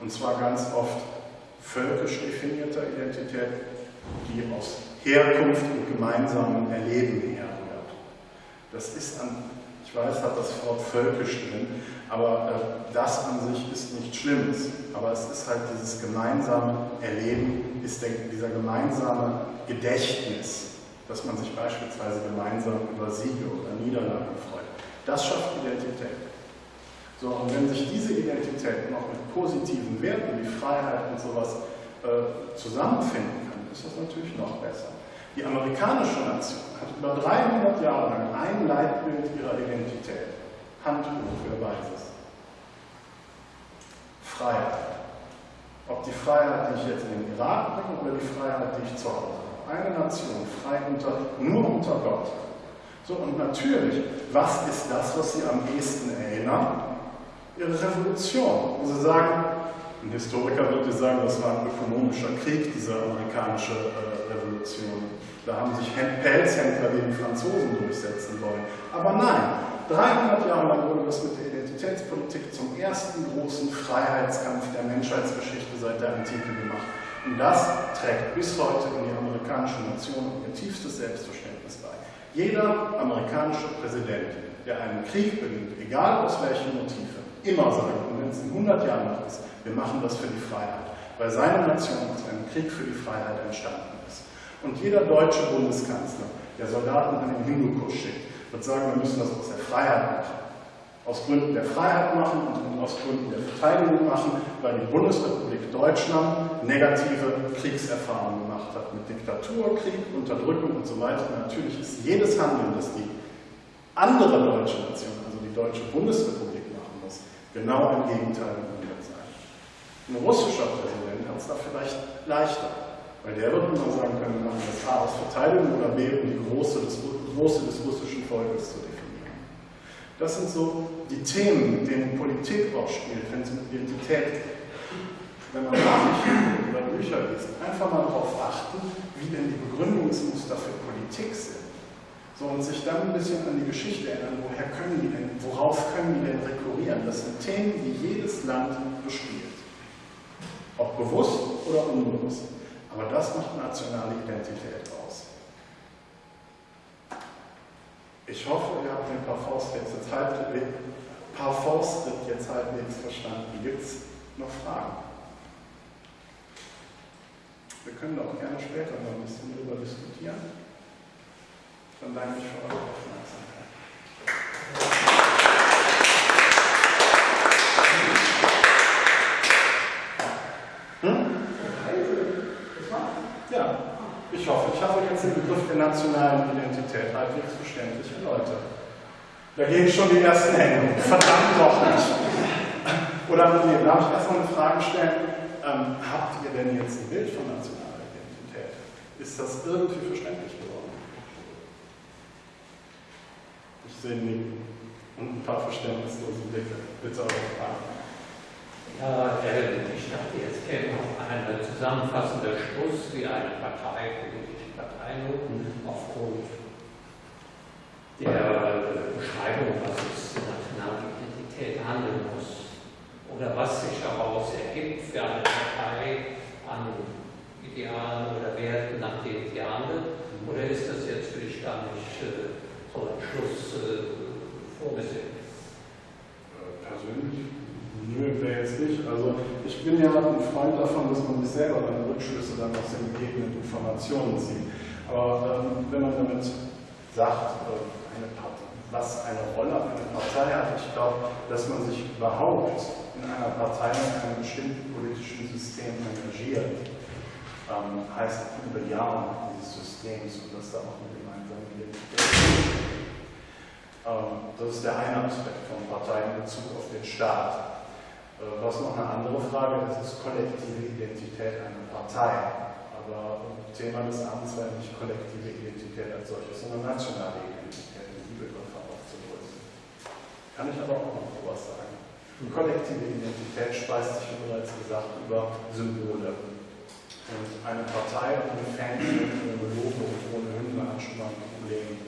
Und zwar ganz oft völkisch definierter Identität, die aus Herkunft und gemeinsamem Erleben herrührt. Das ist an, ich weiß, hat das Wort völkisch drin, aber äh, das an sich ist nichts Schlimmes. Aber es ist halt dieses gemeinsame Erleben, ist der, dieser gemeinsame Gedächtnis, dass man sich beispielsweise gemeinsam über Siege oder Niederlagen freut. Das schafft Identität. So, und wenn sich diese Identität noch mit positiven Werten wie Freiheit und sowas äh, zusammenfinden kann, ist das natürlich noch besser. Die amerikanische Nation hat über 300 Jahre lang ein Leitbild ihrer Identität. Handbuch, wer weiß es. Freiheit. Ob die Freiheit, die ich jetzt in den Irak bringe oder die Freiheit, die ich zu Hause habe. Eine Nation, frei unter, nur unter Gott. So, und natürlich, was ist das, was Sie am ehesten erinnern? Ihre Revolution. Und Sie sagen, ein Historiker würde sagen, das war ein ökonomischer Krieg, diese amerikanische äh, Revolution. Da haben sich Pelzhändler gegen Franzosen durchsetzen wollen. Aber nein, 300 Jahre lang wurde das mit der Identitätspolitik zum ersten großen Freiheitskampf der Menschheitsgeschichte seit der Antike gemacht. Und das trägt bis heute in die amerikanische Nation ihr tiefstes Selbstverständnis bei. Jeder amerikanische Präsident, der einen Krieg beginnt, egal aus welchen Motiven, immer sagt, es in 100 Jahren noch ist, wir machen das für die Freiheit, weil seine Nation aus einem Krieg für die Freiheit entstanden ist. Und jeder deutsche Bundeskanzler, der Soldaten an den Hindukusch schickt, wird sagen, wir müssen das aus der Freiheit machen. Aus Gründen der Freiheit machen und aus Gründen der Verteidigung machen, weil die Bundesrepublik Deutschland negative Kriegserfahrungen gemacht hat mit Diktatur, Krieg, Unterdrückung und so weiter. natürlich ist jedes Handeln, das die andere deutsche Nation, also die deutsche Bundesrepublik genau im Gegenteil sein. Ein russischer Präsident hat es da vielleicht leichter. Weil der wird immer sagen können, wir machen das A aus Verteidigung oder B, um die Große des, Große des russischen Volkes zu definieren. Das sind so die Themen, mit denen Politik auch spielt, wenn es um Identität geht. Wenn man Nachrichten oder Bücher liest, einfach mal darauf achten, wie denn die Begründungsmuster für Politik sind. So, und sich dann ein bisschen an die Geschichte erinnern, woher können die denn, worauf können die denn rekurrieren? Das sind Themen, die jedes Land bespielt. Ob bewusst oder unbewusst. Aber das macht nationale Identität aus. Ich hoffe, ihr habt den Parforce jetzt, jetzt, halb, Parforce jetzt halbwegs verstanden. Gibt es noch Fragen? Wir können auch gerne später noch ein bisschen darüber diskutieren. Dann danke ich für eure Aufmerksamkeit. Ich hoffe, ich habe jetzt den Begriff der nationalen Identität halbwegs verständlich erläutert. Da gehen schon die ersten Hände. Verdammt doch nicht. Oder nee, darf ich erstmal eine Frage stellen? Ähm, habt ihr denn jetzt ein Bild von nationaler Identität? Ist das irgendwie verständlich geworden? Sehe Nicken und ein paar verständnislose Blicke. Bitte eure Fragen. Ja, ich dachte, jetzt käme noch ein zusammenfassender Schluss, wie eine Partei, politische Parteinoten aufgrund der Beschreibung, was es nationale Identität handeln muss oder was sich daraus ergibt für eine Partei an Idealen oder Werten, nach denen sie handelt. Oder ist das jetzt für dich gar nicht äh, so ein Schluss äh, vorgesehen? Persönlich Nö, wäre jetzt nicht. Also ich bin ja ein Freund davon, dass man sich selber dann Rückschlüsse dann aus den gegebenen Informationen zieht. Aber ähm, wenn man damit sagt, äh, eine Partei, was eine Rolle eine Partei hat, ich glaube, dass man sich überhaupt in einer Partei in einem bestimmten politischen System engagiert, ähm, heißt über Jahre dieses Systems und dass da auch eine gemeinsame Identität Das ist der eine Aspekt von Parteien in Bezug auf den Staat. Äh, was noch eine andere Frage ist, ist kollektive Identität einer Partei. Aber Thema des Abends war nicht kollektive Identität als solches, sondern nationale Identität, um die Begriffe aufzulösen. Kann ich aber auch noch was sagen. Die kollektive Identität speist sich, wie bereits gesagt, über Symbole. Und eine Partei ohne Fähnchen, ohne Logo und ohne Hymne hat schon mal ein Problem.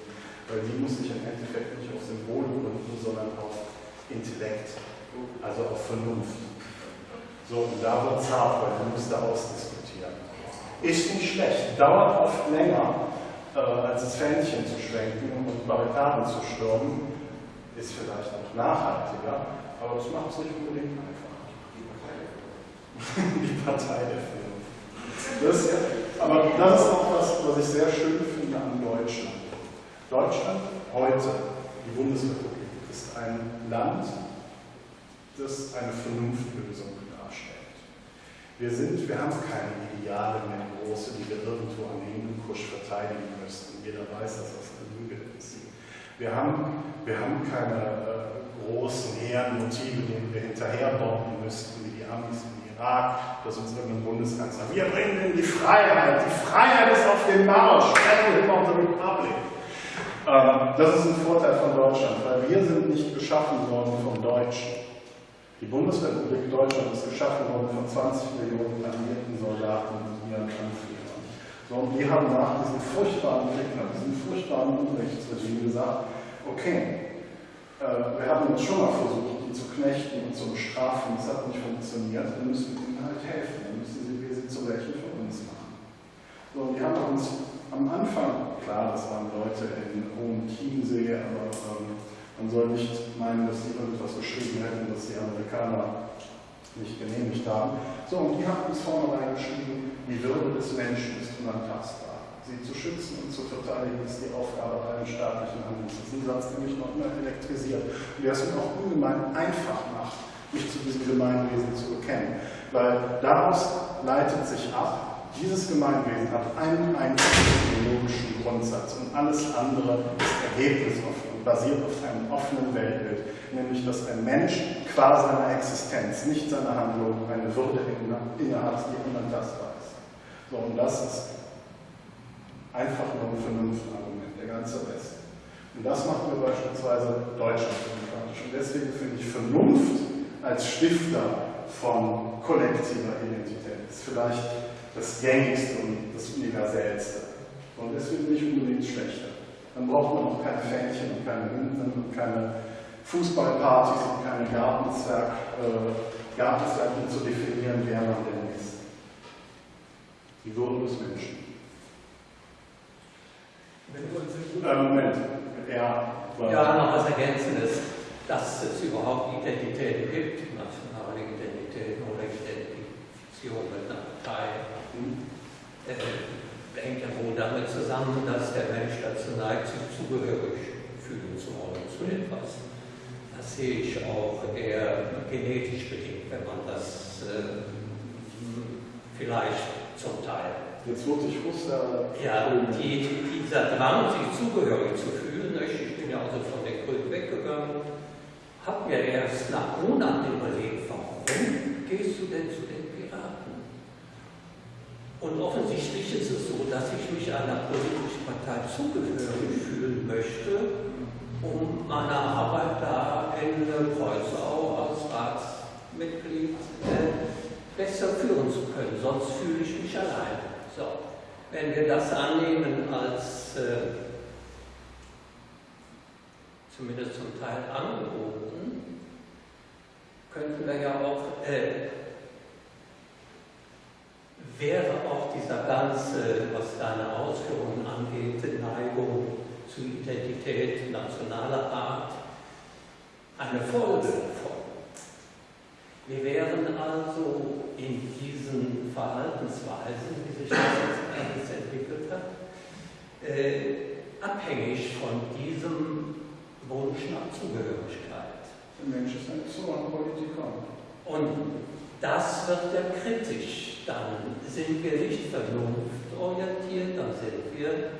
Weil die muss sich im Endeffekt nicht auf Symbole gründen, sondern auf Intellekt also auf Vernunft. So, und da wird es hart, weil du musst da ausdiskutieren. Ist nicht schlecht, dauert oft länger, äh, als das Fähnchen zu schwenken und Barrikaden zu stürmen, ist vielleicht auch nachhaltiger, aber das macht es nicht unbedingt einfach. Die Partei der Vernunft. Das, aber das ist auch was, was ich sehr schön finde an Deutschland. Deutschland heute, die Bundesrepublik, ist ein Land, das eine Vernunftlösung darstellt. Wir, sind, wir haben keine Ideale mehr große, die wir irgendwo an den Hindukusch verteidigen müssten. Jeder weiß, dass das eine Lüge ist. Wir haben, wir haben keine äh, großen Heerenmotive, denen wir hinterher bomben müssten, wie die Amis im Irak, dass uns irgendein Bundeskanzler, wir bringen in die Freiheit, die Freiheit ist auf dem Marsch, Battle of the Republic. Ähm, das ist ein Vorteil von Deutschland, weil wir sind nicht geschaffen worden von Deutschen. Die Bundesrepublik Deutschland ist geschaffen worden von 20 Millionen alliierten Soldaten und ihren Anführern. So, und die haben nach diesem furchtbaren Krieg, nach diesem furchtbaren Unrechtsregime gesagt, okay, äh, wir haben jetzt schon mal versucht, die zu knechten und zu bestrafen, das hat nicht funktioniert, dann müssen wir ihnen halt helfen, dann müssen wir sie zu welchen von uns machen. So, und die haben uns am Anfang, klar, das waren Leute in hohem Chiemsee, aber ähm, man soll nicht meinen, dass sie irgendwas geschrieben hätten, das die Amerikaner nicht genehmigt haben. So, und die haben uns vornherein geschrieben, die Würde des Menschen ist unantastbar. Sie zu schützen und zu verteidigen ist die Aufgabe allen staatlichen Handelns. Das ist ein Satz, der mich noch immer elektrisiert und der es mir auch ungemein einfach macht, mich zu diesem Gemeinwesen zu bekennen. Weil daraus leitet sich ab, dieses Gemeinwesen hat einen einzigen ideologischen Grundsatz und alles andere ist ergebnisoffen und basiert auf einem offenen Weltbild, nämlich dass ein Mensch qua seiner Existenz, nicht seiner Handlung, eine Würde innehat, die unantastbar ist. So, und das ist einfach nur ein Vernunftargument, der ganze Rest. Und das macht mir beispielsweise Deutschland demokratisch. Und deswegen finde ich Vernunft als Stifter von kollektiver Identität ist vielleicht das Gängigste und das Universellste. Und deswegen nicht unbedingt schlechter. Dann braucht man auch keine Fähnchen und keine Hymnen und keine Fußballpartys und keine Gartenzwerg, äh, Gartenzwerg, um zu definieren, wer man denn ist. Die Würde des Menschen. Äh, Moment, ja, ja, noch was Ergänzendes, dass es überhaupt Identitäten gibt, nationale Identitäten oder mit einer Partei äh, hängt ja wohl damit zusammen, dass der Mensch dazu neigt, sich zugehörig fühlen zu wollen zu etwas. Das sehe ich auch eher genetisch bedingt, wenn man das äh, vielleicht zum Teil. Jetzt wurde ich Russe. Ja, die, dieser Drang, sich zugehörig zu fühlen, ich bin ja also von der Grünen weggegangen, habe mir erst nach Monaten überlegt, warum gehst du denn zu den und offensichtlich ist es so, dass ich mich einer politischen Partei zugehörig fühlen möchte, um meine Arbeit da in Kreuzau als Ratsmitglied äh, besser führen zu können. Sonst fühle ich mich allein. So. Wenn wir das annehmen als äh, zumindest zum Teil angeboten, könnten wir ja auch äh, wäre auch dieser ganze, was deine Ausführungen angeht, Neigung zu Identität nationaler Art, eine Folge davon. Wir wären also in diesen Verhaltensweisen, wie sich das jetzt entwickelt hat, äh, abhängig von diesem Wunsch nach Zugehörigkeit. Der Mensch ist ein Zoonpolitiker. Und das wird ja kritisch. Dann sind wir nicht dann sind wir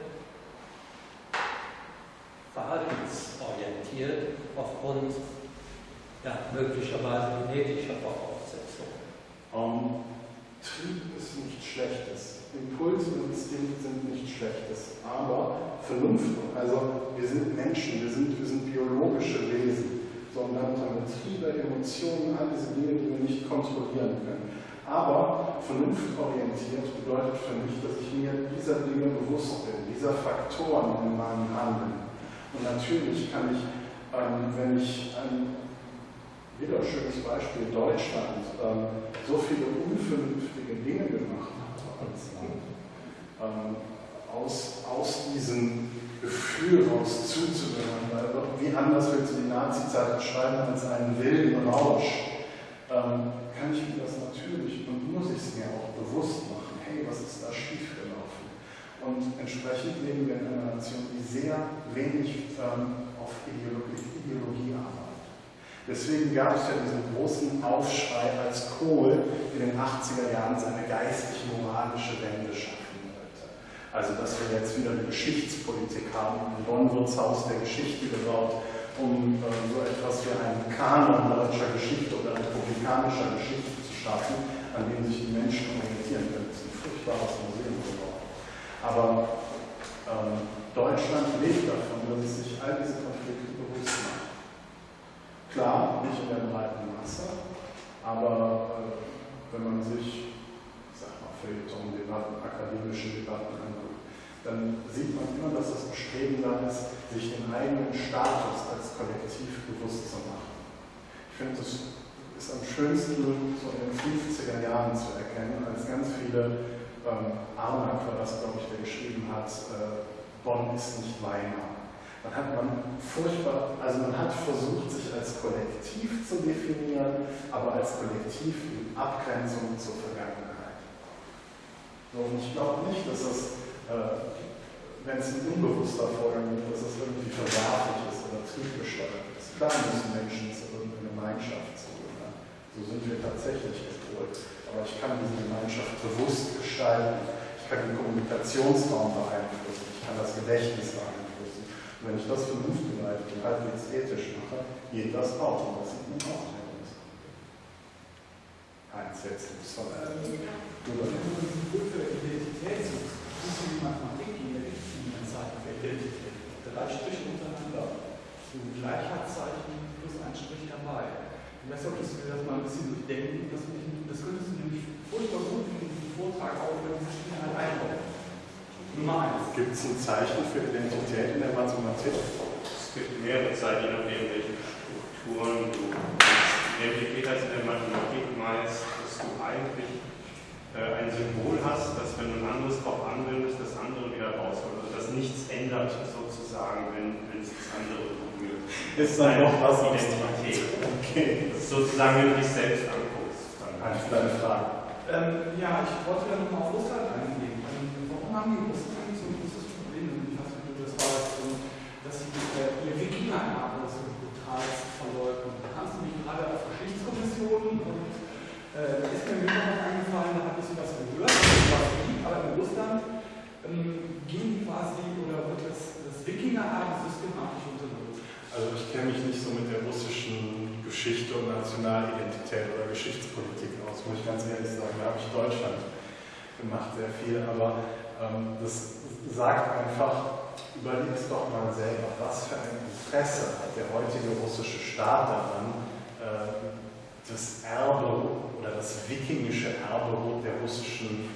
verhaltensorientiert aufgrund ja, möglicherweise genetischer Voraussetzungen. Um, Trieb ist nichts Schlechtes. Impulse und Instinkte sind nichts Schlechtes. Aber Vernunft, also wir sind Menschen, wir sind, wir sind biologische Wesen sondern haben Triebe, Emotionen, all diese Dinge, die wir nicht kontrollieren können. Aber vernunftorientiert bedeutet für mich, dass ich mir dieser Dinge bewusst bin, dieser Faktoren in meinem Handeln. Und natürlich kann ich, ähm, wenn ich ein wieder schönes Beispiel Deutschland, ähm, so viele unvernünftige Dinge gemacht hat als Land, ähm, aus, aus diesem Gefühl raus zuzugehören, weil wie anders willst du die Nazi-Zeit beschreiben als einen wilden Rausch, kann ich mir das natürlich und muss ich es mir auch bewusst machen, hey, was ist da schiefgelaufen? Und entsprechend leben wir in einer Nation, die sehr wenig ähm, auf Ideologie, Ideologie arbeitet. Deswegen gab es ja diesen großen Aufschrei, als Kohl in den 80er Jahren seine geistig-moralische Wende schaffen wollte Also dass wir jetzt wieder eine Geschichtspolitik haben. In Bonn wird das Haus der Geschichte gebaut, um äh, so etwas wie einen Kanon deutscher Geschichte oder republikanischer Geschichte zu schaffen, an dem sich die Menschen orientieren können. Das ist ein furchtbares Museum geworden. Aber ähm, Deutschland lebt davon, dass es sich all diese Konflikte bewusst macht. Klar, nicht in der breiten Masse, aber äh, wenn man sich, ich sag mal, Feuilleton-Debatten, akademische Debatten dann sieht man immer, dass das Bestreben da ist, sich den eigenen Status als Kollektiv bewusst zu machen. Ich finde, das ist am schönsten so in den 50er Jahren zu erkennen, als ganz viele, ähm, Arnack war das, glaube ich, der geschrieben hat, äh, Bonn ist nicht Weimar. Man hat man furchtbar, also man hat versucht, sich als Kollektiv zu definieren, aber als Kollektiv in Abgrenzung zur Vergangenheit. Und ich glaube nicht, dass das, äh, wenn es ein unbewusster Vorgang ist, dass das irgendwie verwerflich ist oder triebgesteuert ist. Klar müssen Menschen zu irgendeiner Gemeinschaft zugehören. So sind wir tatsächlich gepolt. Aber ich kann diese Gemeinschaft bewusst gestalten. Ich kann den Kommunikationsraum beeinflussen. Ich kann das Gedächtnis beeinflussen. Und wenn ich das vernunftgeleitet und halbwegs ethisch mache, geht das auch. Und das sieht man auch in der Bundesrepublik. Heinz, diesen suchst du die Mathematik in der für Identität. Drei Striche untereinander. So ein Gleichheitszeichen plus ein Strich dabei. Und das solltest du das mal ein bisschen durchdenken. Das, das könntest du nämlich furchtbar gut in diesem Vortrag auch, du diese Striche halt einbauen. Nummer eins. Gibt es ein Zeichen für Identität in der Mathematik? Es gibt mehrere Zeichen, je nachdem, welche Strukturen du Identität heißt in der Mathematik meist, dass du eigentlich äh, ein Symbol hast, dass wenn du ein anderes drauf anwendest, das andere wieder rausholt. Also dass nichts ändert sozusagen, wenn, wenn es das andere berührt. Ist dann noch was Identität. Okay. Das ist sozusagen, wenn du dich selbst anguckst. Dann Heinz, deine Frage. Ähm, ja, ich wollte ja nochmal auf Russland eingehen. Ähm, warum haben die Russen eigentlich so ein großes Problem? Ich weiß nicht, ob du das weißt, ähm, dass sie äh, ihr Wikinger-Erbe so brutal verleugnen. Da kannst du mich gerade auf Geschichtskommissionen und äh, da ist mir wieder was eingefallen, da habe ich sowas gehört, was liegt, aber in Russland ähm, gehen die quasi oder wird das, das Wikinger-Erbe systematisch unterdrückt. Also ich kenne mich nicht so mit der russischen Geschichte und Nationalidentität oder Geschichtspolitik aus, muss ich ganz ehrlich sagen. Da habe ich Deutschland gemacht sehr viel, aber ähm, das sagt einfach, überleg es doch mal selber, was für ein Interesse hat der heutige russische Staat daran, äh, das Erbe oder das wikingische Erbe der russischen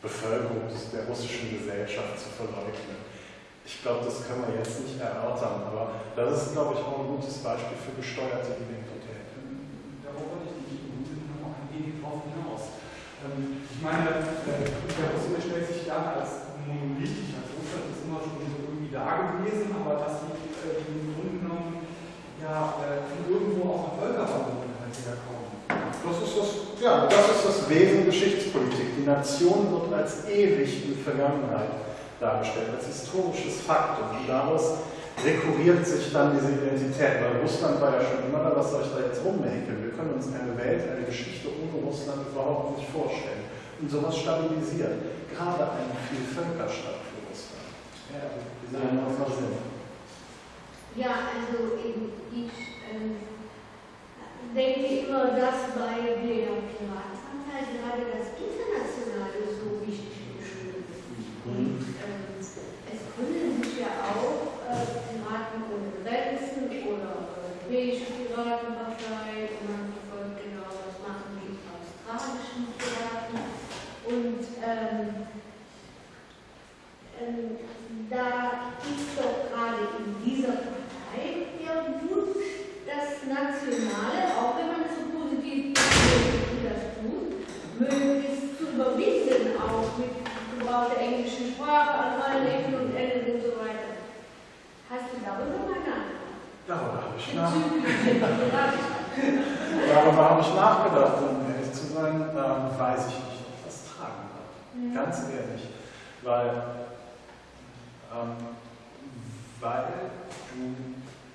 Bevölkerung, der russischen Gesellschaft zu verleugnen. Ich glaube, das können wir jetzt nicht erörtern, aber das ist, glaube ich, auch ein gutes Beispiel für gesteuerte Identität. Darauf wollte ich nicht noch ein wenig drauf hinaus. Ähm, ich meine, äh, der Russe stellt sich dann als monolithisch, als Russland ist immer schon so irgendwie da gewesen, aber dass die äh, im Grunde genommen ja äh, von irgendwo aus der Völkerverbundenheit herkommen. Das ist das, ja, das ist das Wesen Geschichtspolitik. Die Nation wird als ewig in Vergangenheit dargestellt, als historisches Faktum. Und daraus rekurriert sich dann diese Identität, weil Russland war ja schon immer da, was soll ich da jetzt rummäkeln? Wir können uns eine Welt, eine Geschichte ohne Russland überhaupt nicht vorstellen. Und sowas stabilisiert. Gerade ein Vielvölkerstaat für Russland. Ja, wie man das Sinn? Ja, also ich ähm, denke immer, dass bei der Piratenanteil gerade das Internationale so wichtig bestimmt ist. Und ähm, es gründen sich ja auch äh, Piraten ohne Grenzen oder Europäische Piratenpartei und man verfolgt genau, was machen die australischen Piraten. Und ähm, ähm, da ist doch gerade in dieser Partei der Wunsch, das Nationale, auch wenn man es so positiv wie das tut, möglichst zu überwinden, auch mit Gebrauch der englischen Sprache an allen Ecken und Enden und so weiter. Hast du darüber mal nachgedacht? Darüber habe ich nachgedacht. Bezüglich der Piraten? Darüber habe ich nachgedacht, um ehrlich zu sein, ähm, weiß ich nicht, ob das tragen wird. Ganz ehrlich. Weil, ähm, weil du,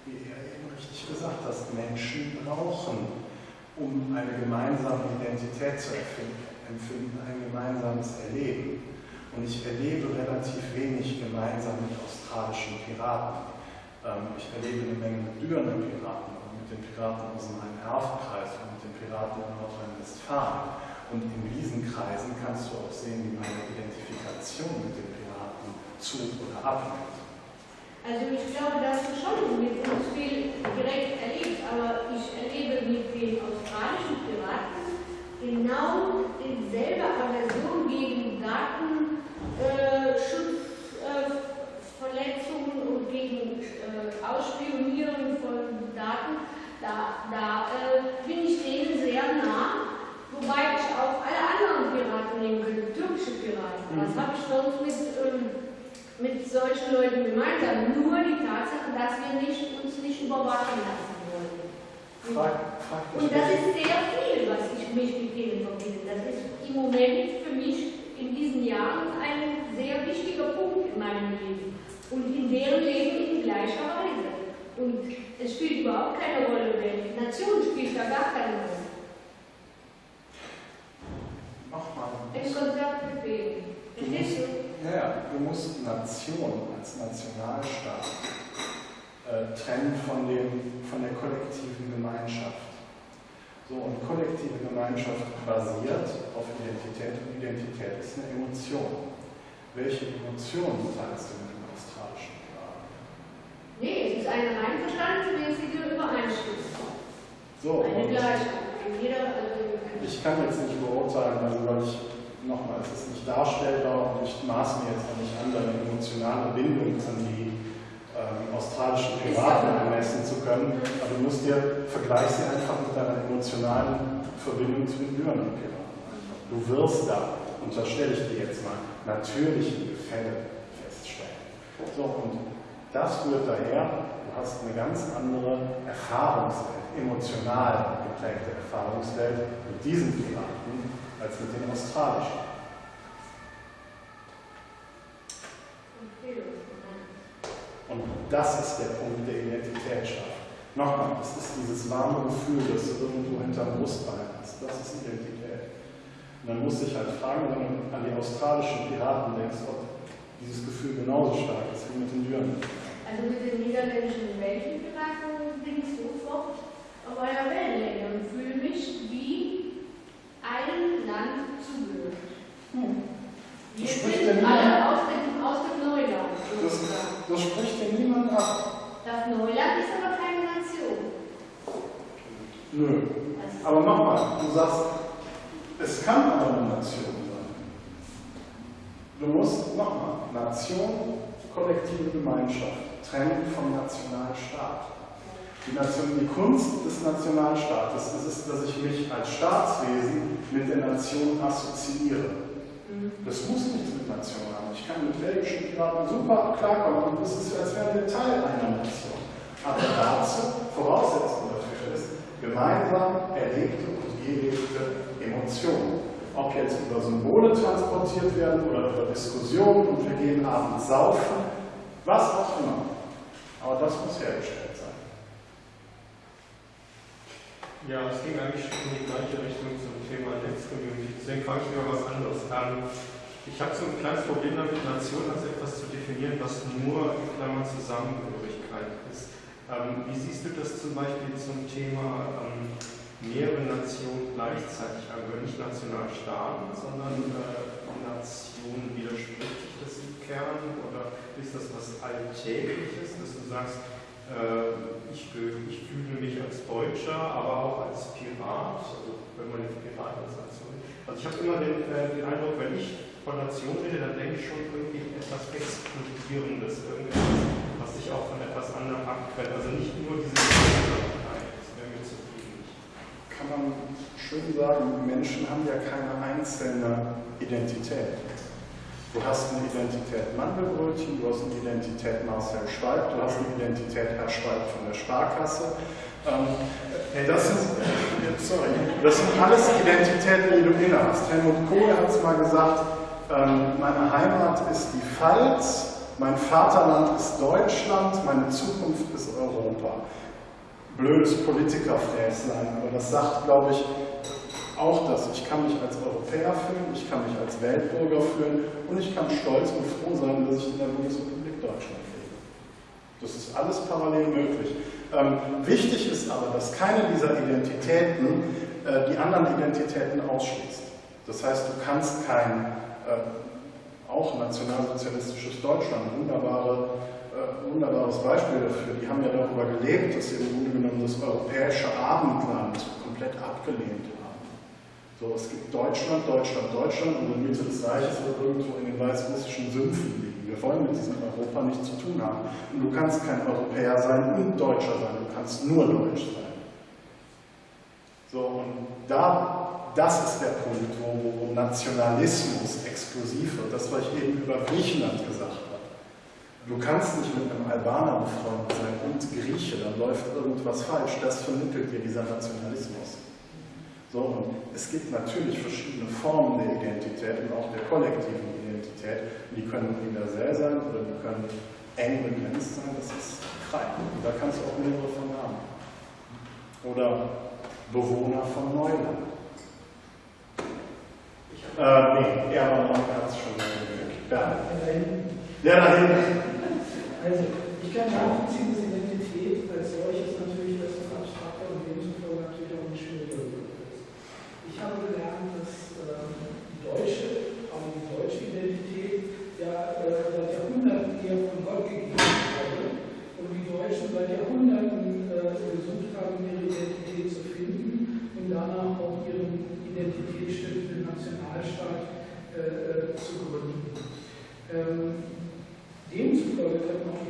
wie er eben richtig gesagt hast, Menschen brauchen, um eine gemeinsame Identität zu empfinden, ein gemeinsames Erleben. Und ich erlebe relativ wenig gemeinsam mit australischen Piraten. Ähm, ich erlebe eine Menge mit Dürener Piraten und mit den Piraten aus dem Rhein-Erft-Kreis und mit den Piraten in Nordrhein-Westfalen. Und in diesen Kreisen kannst du auch sehen, wie meine Identifikation mit den Piraten zu oder abnimmt. Also ich glaube, dass du schon mit uns viel direkt erlebst, aber ich erlebe mit den australischen Piraten genau dieselbe Aversion gegen Datenschutzverletzungen äh, und gegen äh, Ausspionieren von Daten. Da, da äh, bin ich denen sehr nah, wobei ich auch alle anderen Piraten nehmen könnte, türkische Piraten. Was habe ich sonst mit, ähm, mit solchen Leuten gemeinsam? Nur die Tatsache, dass wir nicht, uns nicht überwachen lassen wollen. Und das ist sehr viel, was ich mich mit denen verbinde. Das ist im Moment für mich in diesen Jahren ein sehr wichtiger Punkt in meinem Leben und in deren Leben in gleicher Weise. Und es spielt überhaupt keine Rolle, welche Nation spielt da gar keine Rolle. Nochmal. Ein Konzert bewegen. Verstehst du? Ja, ja, du musst Nation als Nationalstaat äh, trennen von, dem, von der kollektiven Gemeinschaft. So, und kollektive Gemeinschaft basiert auf Identität und Identität ist eine Emotion. Welche Emotion teilst du mit dem australischen Piraten? Nee, es ist eine einverstandsmäßige Übereinstimmung. So, Eine Gleichheit. Also ich kann jetzt nicht beurteilen, also weil ich, nochmal, es ist nicht darstellbar und ich maß mir jetzt auch nicht an, deine emotionale Bindung an die ähm, australischen Piraten ermessen zu können, aber du musst dir, vergleich sie einfach mit deiner emotionalen Verbindung zu den Lyraner Piraten. Du wirst da, unterstelle ich dir jetzt mal, natürliche Gefälle feststellen. So, und das rührt daher, du hast eine ganz andere Erfahrungswelt, emotional geprägte Erfahrungswelt mit diesen Piraten als mit den australischen. Und das ist der Punkt der Identität schafft. Nochmal, es ist dieses warme Gefühl, das du irgendwo hinterm Brustbein hast. Das ist Identität. Und dann musst du dich halt fragen, wenn du an die australischen Piraten denkst, ob dieses Gefühl genauso stark ist wie mit den Düren. Also mit den niederländischen Weltenpiraten bin ich sofort auf einer Wellenlänge und fühle mich wie ein Land zugehört. Hm. Wir Das spricht sind alle niemand- aus dem, aus dem Neuland. Das, das spricht dir niemand ab. Das Neuland ist aber keine Nation. Nö. Ist Aber nochmal, du sagst, es kann aber eine Nation sein. Du musst, nochmal, Nation, kollektive Gemeinschaft, trennen vom Nationalstaat. Die, Nation, die Kunst des Nationalstaates ist es, dass ich mich als Staatswesen mit der Nation assoziiere. Das muss nichts mit Nation haben. Ich kann mit belgischen Piraten super klarkommen und es ist, als wären wir Teil einer Nation. Aber dazu, Voraussetzung dafür ist, gemeinsam erlebte und gelebte Emotionen. Ob jetzt über Symbole transportiert werden oder über Diskussionen und wir gehen abends saufen, was auch immer. Aber das muss hergestellt sein. Ja, es ging eigentlich schon in die gleiche Richtung zum Thema Netzcommunity. Deswegen frage ich mal was anderes. Ähm, ich habe so ein kleines Problem damit, Nation als etwas zu definieren, was nur in Klammern Zusammengehörigkeit ist. Ähm, wie siehst du das zum Beispiel zum Thema ähm, mehrere Nationen gleichzeitig, also nicht Nationalstaaten, sondern äh, Nationen widerspricht sich das im Kern oder ist das was Alltägliches, dass du sagst, äh, ich, ich fühle mich als Deutscher, aber auch als Pirat, also wenn man jetzt Pirat als Nation. Also ich habe immer den, äh, den Eindruck, wenn ich von Nation rede, dann denke ich schon irgendwie etwas Exkludierendes, irgendetwas, was sich auch von etwas anderem abgrenzt. Also nicht nur diese Gemeinsamkeit, das wäre mir zu viel. Kann man schön sagen, Menschen haben ja keine einzelne Identität. Du hast eine Identität Mandelbrötchen, du hast eine Identität Marcel Schwalb, du hast eine Identität Herr Schwalb von der Sparkasse. Ähm, das, sind, sorry, das sind alles Identitäten, die du inne hast. Helmut Kohl hat es mal gesagt, ähm, meine Heimat ist die Pfalz, mein Vaterland ist Deutschland, meine Zukunft ist Europa. Blödes Politikerfräslein, aber das sagt, glaube ich, auch das. Ich kann mich als Europäer fühlen, ich kann mich als Weltbürger fühlen und ich kann stolz und froh sein, dass ich in der Bundesrepublik Deutschland lebe. Das ist alles parallel möglich. Ähm, wichtig ist aber, dass keine dieser Identitäten äh, die anderen Identitäten ausschließt. Das heißt, du kannst kein äh, auch nationalsozialistisches Deutschland, wunderbare, äh, wunderbares Beispiel dafür, die haben ja darüber gelebt, dass sie im Grunde genommen das europäische Abendland komplett abgelehnt haben. So, es gibt Deutschland, Deutschland, Deutschland und in der Mitte des Reiches wird irgendwo in den weißrussischen Sümpfen liegen. Wir wollen mit diesem Europa nichts zu tun haben. Und du kannst kein Europäer sein und Deutscher sein, du kannst nur Deutsch sein. So, und da, das ist der Punkt, wo, wo Nationalismus exklusiv wird. Das, was ich eben über Griechenland gesagt habe. Du kannst nicht mit einem Albaner befreundet sein und Grieche, dann läuft irgendwas falsch. Das vermittelt dir dieser Nationalismus. So, und es gibt natürlich verschiedene Formen der Identität und auch der kollektiven Identität. Die können universell sein oder die können eng begrenzt sein, das ist frei. Und da kannst du auch mehrere von haben. Oder Bewohner von Neuland. Äh, nee, er war noch ganz schon weg. Ja. Ja, da hinten. Also, ich kann nachvollziehen, dass Identität als solches natürlich als abstrakter und demzufolge natürlich auch nicht schwieriger wird. Ich habe gelernt, dass ähm, die deutsche, aber die deutsche Identität ja äh, seit Jahrhunderten eher von Gott gegeben wurde und die Deutschen seit Jahrhunderten äh, versucht haben, ihre Identität zu finden und danach auch ihren identitätsstiftenden Nationalstaat äh, zu gründen. Ähm,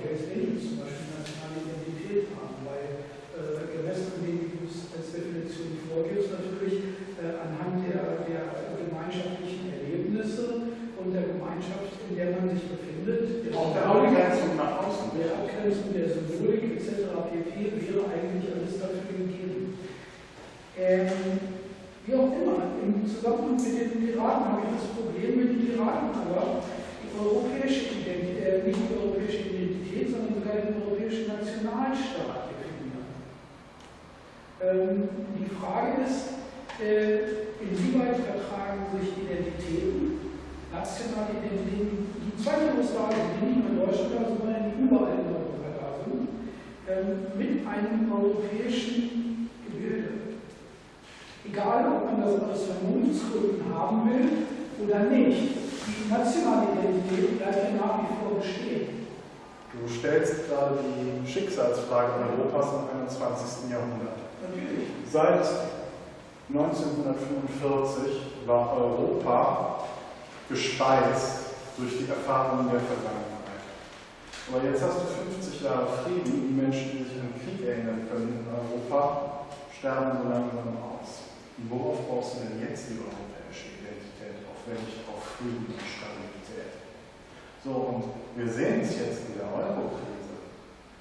Hells Angels zum Beispiel nationale Identität haben, weil äh, gemessen dem, wie du es als Definition vorgibst, natürlich äh, anhand der, der gemeinschaftlichen Erlebnisse und der Gemeinschaft, in der man sich befindet. Auch der Abgrenzung nach außen. Der Abgrenzung der Symbolik etc. pp. wäre eigentlich alles dafür gegeben. Ähm, wie auch immer, im Zusammenhang mit den Piraten habe ich das Problem mit den Piraten, aber die europäische Identität, äh, nicht die europäische Identität, sondern sogar den europäischen Nationalstaat definieren. Ähm, die Frage ist, äh, inwieweit vertragen sich Identitäten, nationale Identitäten, die zweifellos da sind, die nicht nur in Deutschland sondern überall in Europa da sind, ähm, mit einem europäischen Gebilde. Egal, ob man das aus Vernunftsgründen haben will oder nicht, die nationale Identität bleibt ja nach wie vor bestehen. Du stellst gerade die Schicksalsfrage Europas im 21. Jahrhundert. Natürlich. Seit 1945 war Europa gespeist durch die Erfahrungen der Vergangenheit. Aber jetzt hast du 50 Jahre Frieden, die Menschen, die sich an den Krieg erinnern können in Europa, sterben so langsam aus. Und worauf brauchst du denn jetzt die europäische Identität auf, nicht auf Frieden Stabilität? So, und wir sehen es jetzt in der Euro-Krise.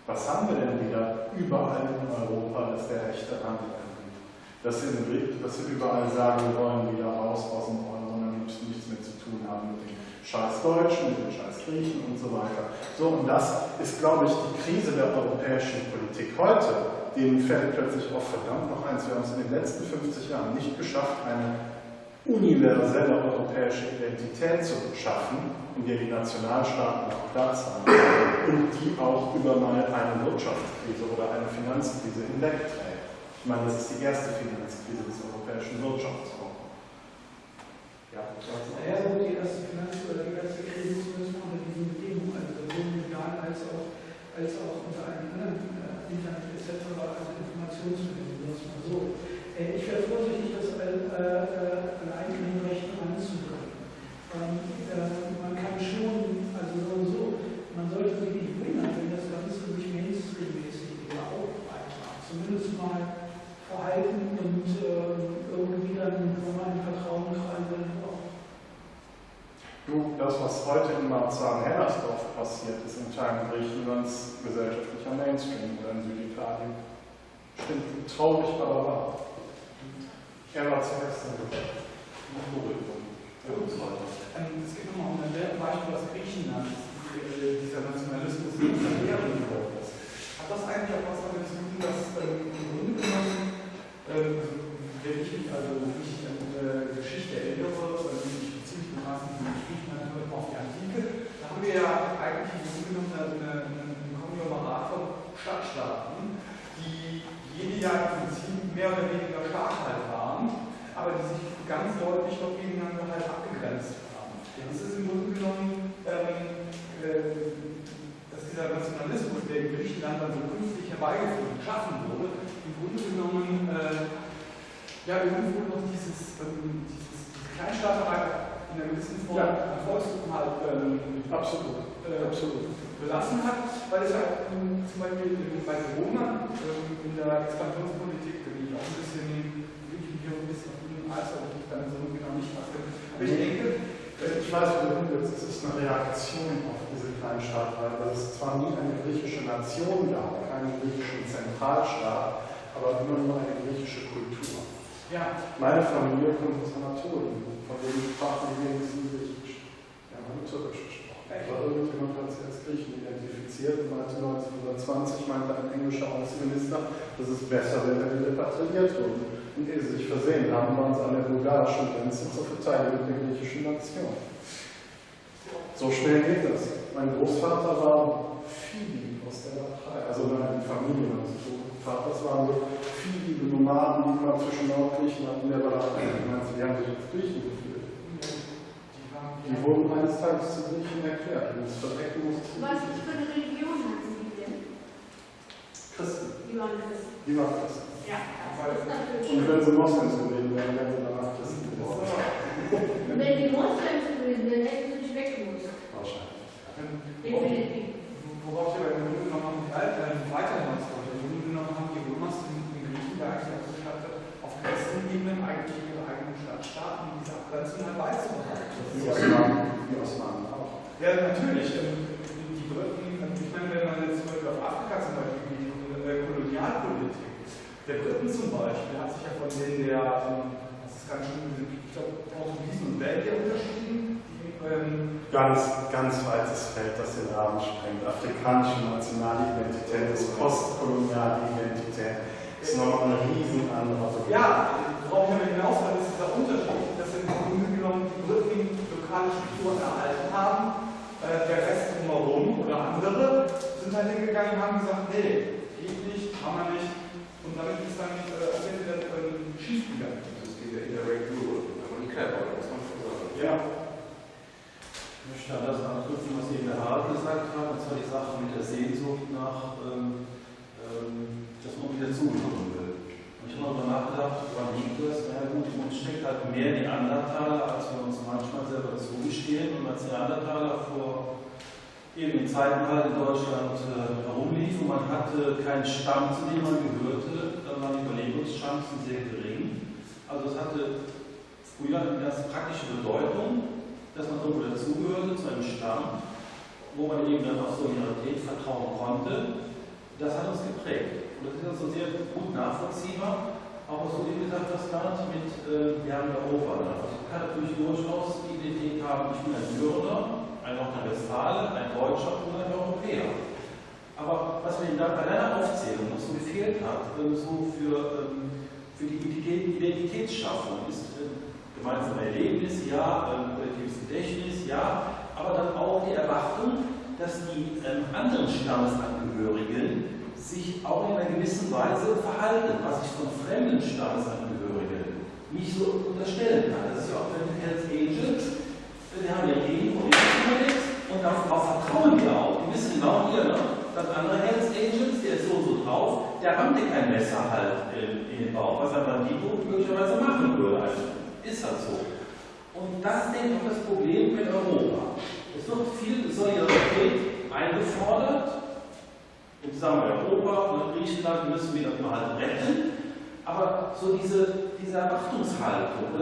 Was haben wir denn wieder überall in Europa, dass der rechte Handel dass sie, dass sie überall sagen, wir wollen wieder raus aus dem Euro und dann nichts mehr zu tun haben mit den scheiß Deutschen, mit den scheiß Griechen und so weiter. So, und das ist, glaube ich, die Krise der europäischen Politik heute. Denen fällt plötzlich auf, verdammt noch eins, wir haben es in den letzten 50 Jahren nicht geschafft, eine universelle europäische Identität zu schaffen, in der die Nationalstaaten auch Platz haben und die auch über mal eine Wirtschaftskrise oder eine Finanzkrise hinwegträgt. Ich meine, das ist die erste Finanzkrise des europäischen Wirtschaftsraums. Ja, naja, so die erste Finanz- oder die erste Krise zumindest unter diesen Bedingungen, also sowohl medial als auch, als auch unter einem anderen äh, Internet etc., also Informationsmittel, das mal so. Äh, ich wäre vorsichtig, das äh, äh, eigenen Rechten. Ähm, äh, man kann schon, also so und so, man sollte sich nicht wundern, wenn das Ganze sich mainstream-mäßig wieder aufbreitet. Zumindest mal verhalten und äh, irgendwie dann nochmal in Vertrauen reinbringen auch. Du, das, was heute in Marzahn-Hellersdorf passiert, ist in Teilen Griechenlands gesellschaftlicher Mainstream oder in Süditalien. Stimmt traurig, aber wahr. Er war zuerst in Es geht nochmal um ein Beispiel aus Griechenland, die, dieser Nationalismus nicht verwehren geworden ist. Hat das eigentlich auch was damit zu tun, dass ähm, im Grunde genommen, ähm, wenn ich mich also wie ich dann die ja im Prinzip mehr oder weniger stark halt waren, aber die sich ganz deutlich noch gegeneinander halt abgegrenzt haben. Das ist im Grunde genommen, ähm, äh, dass dieser Nationalismus, der in Griechenland dann so künstlich herbeigeführt geschaffen wurde, im Grunde genommen äh, ja irgendwo noch dieses, ähm, dieses, diese Kleinstaaterei in einer gewissen Form ja. Volksgruppen halt ähm, absolut, äh, absolut belassen hat, weil es halt ähm, zum Beispiel bei Corona ähm, in der Expansionspolitik bin ich auch ein bisschen, dem Eis, weil ich dann so genau nicht passe. Aber ich denke, äh, ich weiß, wo du hin willst, es ist eine Reaktion auf diese Kleinstaat, weil es zwar nie eine griechische Nation gab, keinen griechischen Zentralstaat, aber immer nur eine griechische Kultur. Ja. Meine Familie kommt aus Anatolien, von denen sprachen wir wenigstens Griechisch. Wir haben Türkisch gesprochen. Aber irgendjemand hat sich als Griechen identifiziert und meinte 1920, meinte ein englischer Außenminister, dass es besser wäre, wenn wir repatriiert wurden. Und ehe sie sich versehen haben, waren sie an der bulgarischen Grenze zur Verteidigung der griechischen Nation. So schnell geht das. Mein Großvater war Phoebe aus der Partei, also meine Familie meines Großvaters waren so viele Nomaden, die immer zwischen Nordgriechenland und der Walachei, die haben sich als Griechen gefühlt. Die wurden eines Tages zu Griechen erklärt. Und das Verdecken musste Was für eine Religion hatten Sie denn? Christen. Die waren Christen. Die waren Christen. Ja. Und wenn sie Moslems gewesen wären, wären sie danach Christen geworden. Und wenn die Moslems gewesen wären, hätten sie nicht weggemusst. Wahrscheinlich. Definitiv. Worauf ich aber im Grunde genommen weiter hinaus wollte. Im Grunde genommen haben die Römer in Griechen ja eigentlich auch geschafft, auf Christenebene eigentlich ihre eigenen Stadtstaaten diese Abgrenzung herbeizubehalten. Die Osmanen, die Osmanen auch. Ja, natürlich. Die Briten, ich meine, wenn man jetzt zum Beispiel auf Afrika zum Beispiel die Kolonialpolitik der Briten zum Beispiel hat sich ja von denen der, das ist ganz schön, ich glaube, Portugiesen und Belgier unterschieden. Ähm, ganz, ganz weites Feld, das den Rahmen sprengt. Afrikanische Nationalidentität ist postkoloniale Identität. Ist noch ein riesen anderer. Ja, worauf ich aber hinaus will, ist dieser Unterschied, dass im Grunde genommen die Briten lokale Strukturen erhalten haben, äh, der Rest drumherum oder andere sind halt hingegangen und haben gesagt, nee, geht nicht, kann man nicht. Damit ist dann äh, auch wieder äh, schief gegangen. Das ist dieser Indirect Rule, man die Clever, muss man schon sagen. Ja. Ich möchte an das anknüpfen, was eben der Harald gesagt hat, und zwar die Sache mit der Sehnsucht nach, ähm, ähm, dass man wieder zuhören will. Und ich habe darüber nachgedacht, woran liegt das? Na ja, gut, in uns steckt halt mehr Neandertaler, als wir uns manchmal selber zugestehen. Und als Neandertaler vor eben Zeiten halt in Deutschland äh, herumlief und man hatte keinen Stamm, zu dem man gehörte, dann waren die Überlebenschancen sehr gering. Also es hatte früher eine ganz praktische Bedeutung, dass man irgendwo dazugehörte zu einem Stamm, wo man eben dann auf Solidarität vertrauen konnte. Das hat uns geprägt. Und das ist also sehr gut nachvollziehbar. Auch was du eben gesagt hast, gerade mit äh, Jan Europa. Also ich kann natürlich durchaus die Idee haben, ich bin ein Bürger, ein Nordrhein-Westfalen, ein Deutscher oder ein Europäer. Aber was mir bei deiner Aufzählung noch so gefehlt hat, ähm, so für, ähm, für die Identitätsschaffung, ist äh, gemeinsame Erlebnis, ja, kollektives Gedächtnis, ja, aber dann auch die Erwartung, dass die ähm, anderen Stammesangehörigen sich auch in einer gewissen Weise verhalten, was ich von fremden Stammesangehörigen nicht so unterstellen kann. Das ist ja auch bei den Hells Angels, die haben ja Gegen- und Instrument und darauf vertrauen die auch. Die wissen genau hier, ne? das andere Hells Angels, der ist so und so drauf, der rammt dir kein Messer halt in, den Bauch, was ein Bandito möglicherweise machen würde. Also ist halt so. Und das ist eben auch das Problem mit Europa. Es wird viel Solidarität eingefordert. Und sagen wir Europa und Griechenland müssen wir das mal halt retten. Aber so diese, diese Erwartungshaltung,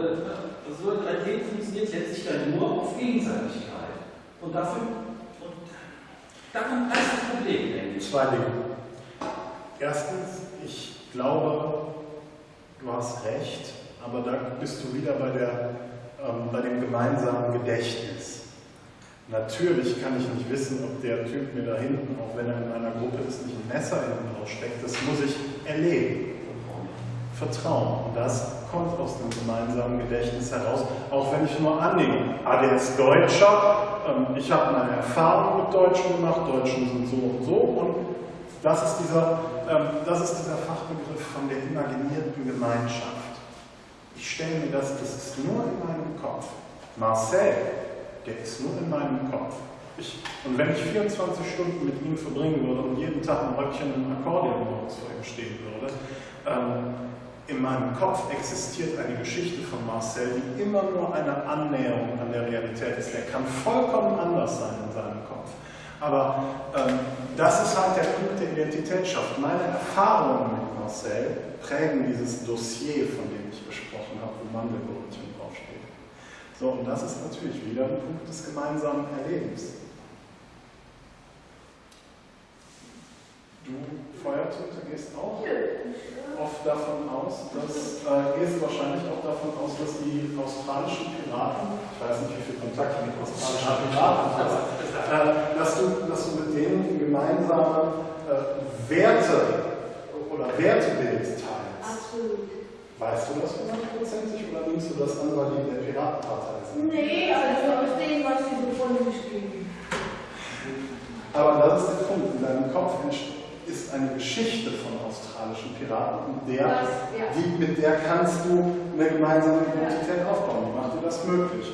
Solidarität funktioniert letztlich dann nur auf Gegenseitigkeit. Und dafür, und ist das Problem, denke ich. Zwei Dinge. Erstens, ich glaube, du hast recht, aber da bist du wieder bei, der, ähm, bei dem gemeinsamen Gedächtnis. Natürlich kann ich nicht wissen, ob der Typ mir da hinten, auch wenn er in einer Gruppe ist, nicht ein Messer in den Bauch steckt. Das muss ich erleben. Vertrauen. Und das kommt aus dem gemeinsamen Gedächtnis heraus, auch wenn ich nur annehme, ah, der ist Deutscher, ähm, ich habe meine Erfahrung mit Deutschen gemacht, Deutschen sind so und so und das ist dieser, ähm, das ist dieser Fachbegriff von der imaginierten Gemeinschaft. Ich stelle mir das, das ist nur in meinem Kopf. Marcel, der ist nur in meinem Kopf. Ich, und wenn ich 24 Stunden mit ihm verbringen würde und jeden Tag ein Röckchen ein Akkordeon vor ihm stehen würde, ähm, in meinem Kopf existiert eine Geschichte von Marcel, die immer nur eine Annäherung an der Realität ist. Er kann vollkommen anders sein in seinem Kopf. Aber ähm, das ist halt der Punkt der Identitätsschaft. Meine Erfahrungen mit Marcel prägen dieses Dossier, von dem ich gesprochen habe, wo Mandelbrötchen draufsteht. So, und das ist natürlich wieder ein Punkt des gemeinsamen Erlebens. Du, Feuertinte, gehst auch oft davon aus, dass, äh, gehst wahrscheinlich auch davon aus, dass die australischen Piraten, ich weiß nicht, wie viel Kontakt mit australischen Piraten hast, äh, dass, du, dass du mit denen gemeinsame äh, Werte oder Wertebild teilst. Absolut. Weißt du das hundertprozentig oder nimmst du das an, weil die der Piratenpartei sind? Nee, also aus dem, was sie so von sich geben. Aber das ist der Punkt. In deinem Kopf entsteht ist eine Geschichte von australischen Piraten, der, das, ja. die, mit der kannst du eine gemeinsame Identität aufbauen. Die macht dir das möglich.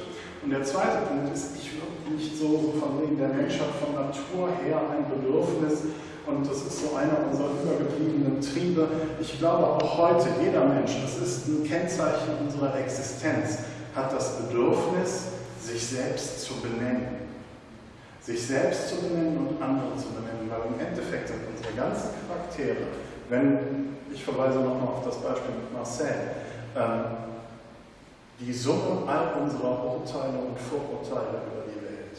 Und der zweite Punkt ist, ich würde nicht so, so von wegen, der Mensch hat von Natur her ein Bedürfnis und das ist so einer unserer übergebliebenen Triebe. Ich glaube auch heute, jeder Mensch, das ist ein Kennzeichen unserer Existenz, hat das Bedürfnis, sich selbst zu benennen sich selbst zu benennen und andere zu benennen, weil im Endeffekt sind unsere ganzen Charaktere, wenn, ich verweise nochmal auf das Beispiel mit Marcel, ähm, die Summe all unserer Urteile und Vorurteile über die Welt.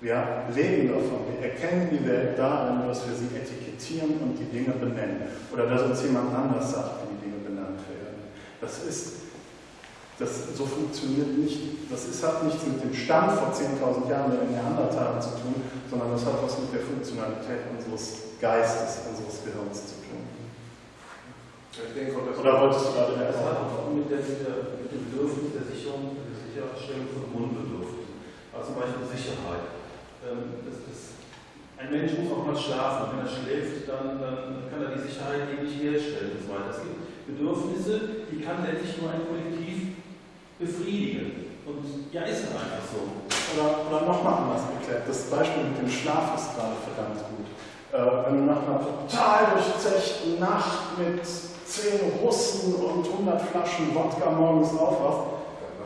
Wir leben davon, wir erkennen die Welt darin, dass wir sie etikettieren und die Dinge benennen. Oder dass uns jemand anders sagt, wie die Dinge benannt werden. Das ist das, so funktioniert nicht, das ist, hat nichts mit dem Stand vor 10.000 Jahren der Neandertaler zu tun, sondern das hat was mit der Funktionalität unseres Geistes, unseres Gehirns zu tun. Ich denke, Oder wolltest du gerade Das hat auch mit, der, mit, der, mit dem Bedürfnis der Sicherung, der Sicherstellung von Grundbedürfnissen. Also zum Beispiel Sicherheit. Ähm, das, das, ein Mensch muss auch mal schlafen. Wenn er schläft, dann, dann kann er die Sicherheit eben nicht herstellen und so weiter. Es gibt Bedürfnisse, die kann letztlich nur ein Kollektiv befriedigen. Und ja, ist halt einfach so. Oder, oder nochmal anders erklärt, das Beispiel mit dem Schlaf ist gerade verdammt gut. Äh, wenn du nach einer total durchzechten Nacht mit zehn Russen und 100 Flaschen Wodka morgens aufwachst,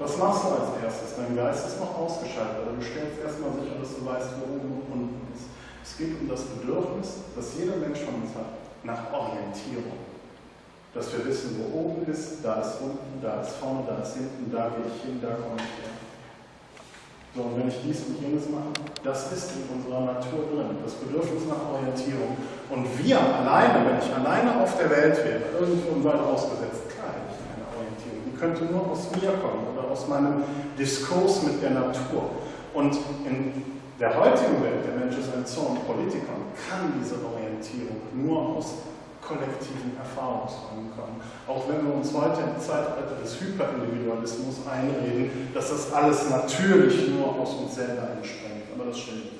was machst du als erstes? Dein Geist ist noch ausgeschaltet, aber du stellst erstmal sicher, dass du weißt, wo oben und unten ist. Es geht um das Bedürfnis, das jeder Mensch von uns hat, nach Orientierung dass wir wissen, wo oben ist, da ist unten, da ist vorne, da ist hinten, da gehe ich hin, da komme ich her. So, und wenn ich dies und jenes mache, das ist in unserer Natur drin, das Bedürfnis nach Orientierung. Und wir alleine, wenn ich alleine auf der Welt wäre, irgendwo Wald ausgesetzt, hätte ich eine Orientierung. Die könnte nur aus mir kommen oder aus meinem Diskurs mit der Natur. Und in der heutigen Welt, der Mensch ist ein Zorn Politiker, kann diese Orientierung nur aus kollektiven Erfahrungsraum kommen. Auch wenn wir uns heute im Zeitalter des Hyperindividualismus einreden, dass das alles natürlich nur aus uns selber entspringt. Aber das stimmt nicht.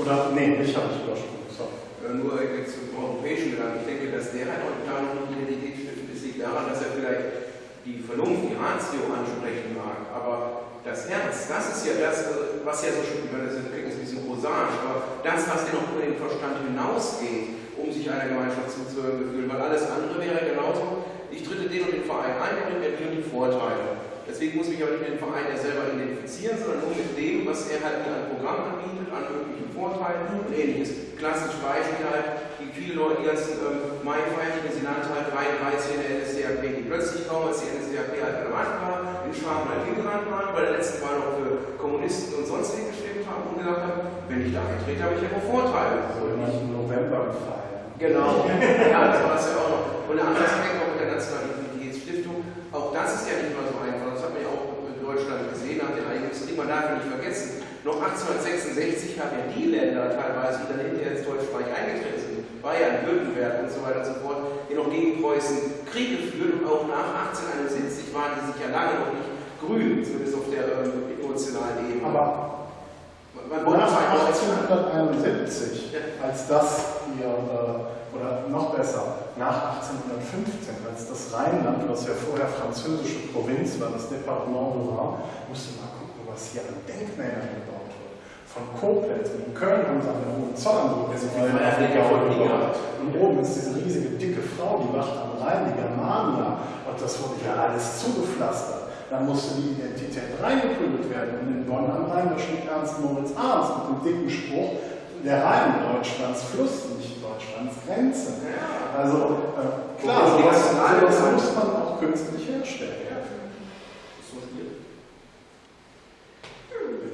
Oder, nee, mich habe ich übersprungen, sorry. Äh, nur jetzt zum europäischen Gedanken. Ich denke, dass der nicht Identität ist, liegt daran, dass er vielleicht die Vernunft, die Ratio ansprechen mag, aber das Herz, das ist ja das, was ja so schön, das ist ein bisschen prosaisch, aber das, was ja noch über den Verstand hinausgeht, um sich einer Gemeinschaft zuzuhören fühlen, weil alles andere wäre genauso, ich tritte den und den Verein ein, der bringt mir die und die Vorteile. Deswegen muss ich mich aber nicht mit dem Verein ja selber identifizieren, sondern nur mit dem, was er halt mir an Programm anbietet, an möglichen Vorteilen und ähnliches. Klassisches Beispiel halt, die viele Leute, die ganzen ähm, Mai-Feierchen, die sie nannten halt 33 in der NSDAP, die plötzlich kaum, als die NSDAP halt relevant war, in Schwaben halt hingerannt waren, bei der letzten Wahl noch für Kommunisten und sonst wie gestimmt haben und gesagt haben, wenn ich da eintrete, habe ich ja noch Vorteile. So in November gefallen. Genau, ja, das war das ja auch noch. Und der andere Aspekt auch mit der Nationalen Identitätsstiftung, auch das ist ja nicht mal so einfach. Das hat man ja auch in Deutschland gesehen, nach den eigenen Krieg, man darf ja nicht vergessen. Noch 1866 haben ja die Länder teilweise, die dann hinterher ins Deutsche Reich eingetreten sind, Bayern, Württemberg und so weiter und so fort, die noch gegen Preußen Kriege führen und auch nach 1871 waren die sich ja lange noch nicht grün, zumindest auf der ähm, emotionalen Ebene. Aber man nach 1871 als das ihr, äh, oder noch besser, nach 1815, als das Rheinland, was ja vorher französische Provinz war, das Departement de Rhin, musste mal gucken, was hier an Denkmälern gebaut wird. Von Koblenz und in Köln haben sie an der Hohenzollernbrücke also gebaut. Und oben ist diese riesige, dicke Frau, die wacht am Rhein, die Germania. Und das wurde ja alles zugepflastert. Dann musste die Identität reingeprügelt werden. Und in Bonn am Rhein, da steht Ernst Moritz Arns mit dem dicken Spruch, der Rhein Deutschlands Fluss, nicht Deutschlands Grenze. Also äh, klar, sowas, sowas muss man auch künstlich herstellen.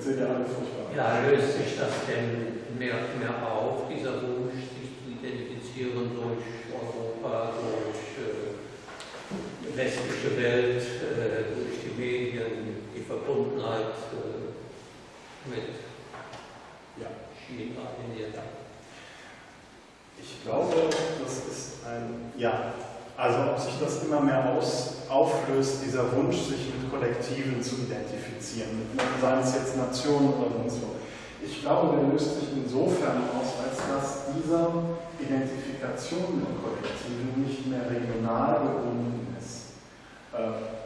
Jetzt seht ihr alle furchtbar. Ja, löst sich das denn mehr und mehr auf, dieser Wunsch, sich zu identifizieren durch Europa, durch äh, westliche Welt, äh, durch die Medien, die Verbundenheit äh, mit ja. China, Indien? Ich glaube, das ist ein Ja. Also ob sich das immer mehr aus, auflöst, dieser Wunsch, sich mit Kollektiven zu identifizieren, seien es jetzt Nationen oder sonst wo. Ich glaube, der löst sich insofern aus, als dass diese Identifikation mit Kollektiven nicht mehr regional gebunden ist. Äh,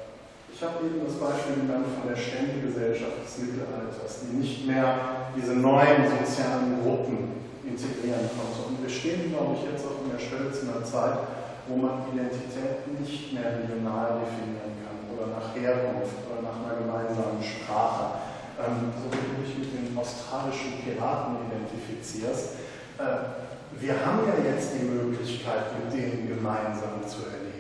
ich habe eben das Beispiel genannt von der Ständegesellschaft des Mittelalters, die nicht mehr diese neuen sozialen Gruppen integrieren konnte. Und wir stehen, glaube ich, jetzt auch in der einer Zeit, wo man Identität nicht mehr regional definieren kann oder nach Herkunft oder nach einer gemeinsamen Sprache. Ähm, so wie du dich mit den australischen Piraten identifizierst. Äh, wir haben ja jetzt die Möglichkeit, mit denen gemeinsam zu erleben.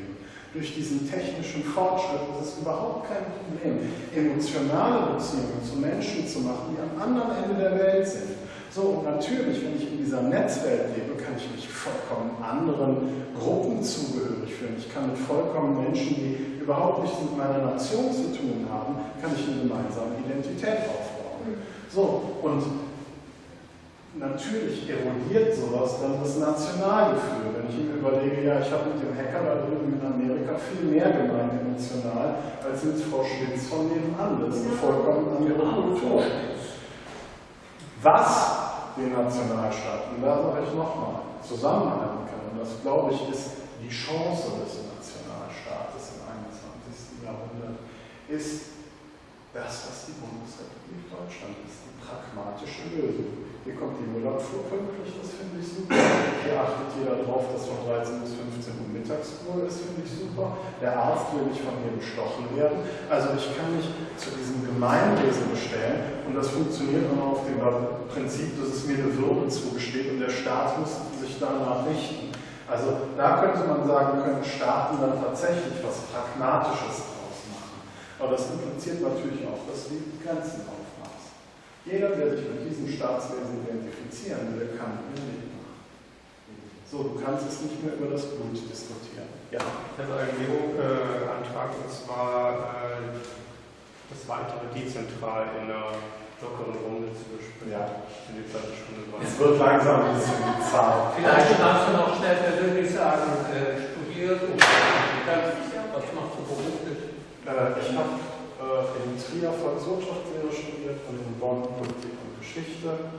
Durch diesen technischen Fortschritt ist es überhaupt kein Problem, emotionale Beziehungen zu Menschen zu machen, die am anderen Ende der Welt sind. So, und natürlich, wenn ich in dieser Netzwelt lebe, kann ich mich vollkommen anderen Gruppen zugehörig fühlen. Ich kann mit vollkommen Menschen, die überhaupt nichts mit meiner Nation zu tun haben, kann ich eine gemeinsame Identität aufbauen. So, und natürlich erodiert sowas dann das Nationalgefühl. Wenn ich mir überlege, ja, ich habe mit dem Hacker da drüben in Amerika viel mehr gemeint emotional, als mit Frau Schmitz von nebenan. Das ist eine vollkommen andere Kultur. Was den Nationalstaaten, da sage ich nochmal, zusammenhalten kann. Und das, glaube ich, ist die Chance des Nationalstaates im 21. Jahrhundert, ist das, was die Bundesrepublik Deutschland ist, die pragmatische Lösung. Hier kommt die Müllabfuhr pünktlich, das finde ich super. Hier achtet jeder darauf, dass von 13 bis 15 Uhr Mittagsruhe ist, finde ich super. Der Arzt will nicht von mir bestochen werden. Also ich kann mich zu diesem Gemeinwesen bestellen und das funktioniert immer auf dem Prinzip, dass es mir eine Würde zugesteht und der Staat muss sich danach richten. Also da könnte man sagen, können Staaten dann tatsächlich was Pragmatisches draus machen. Aber das impliziert natürlich auch, dass die Grenzen aufmachen. Jeder, der sich mit diesem Staatswesen identifizieren will, kann hier mitmachen. So, du kannst es nicht mehr über das Blut diskutieren. Ja. Ich habe einen Leo-Antrag und zwar äh, das weitere dezentral in einer lockeren Runde zu besprechen. Ja. In die zweite Stunde Es wird langsam ein bisschen Zahl. Vielleicht kannst du noch schnell persönlich sagen, äh, studiert und was machst du beruflich? Äh, ich habe in Trier Volkswirtschaftslehre studiert und in Bonn Politik und Geschichte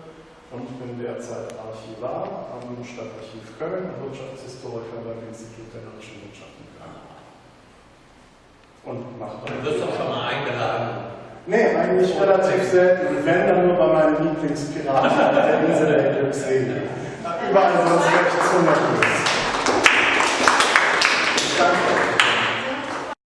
und bin derzeit Archivar am Stadtarchiv Köln und Wirtschaftshistoriker beim Institut der Deutschen Wirtschaft in Köln. Und mache Du wirst doch schon mal eingeladen. Nee, eigentlich relativ selten. Wenn, dann nur bei meinen Lieblingspiraten auf der Insel der Glückselige. Überall sonst recht zu nervös. Danke.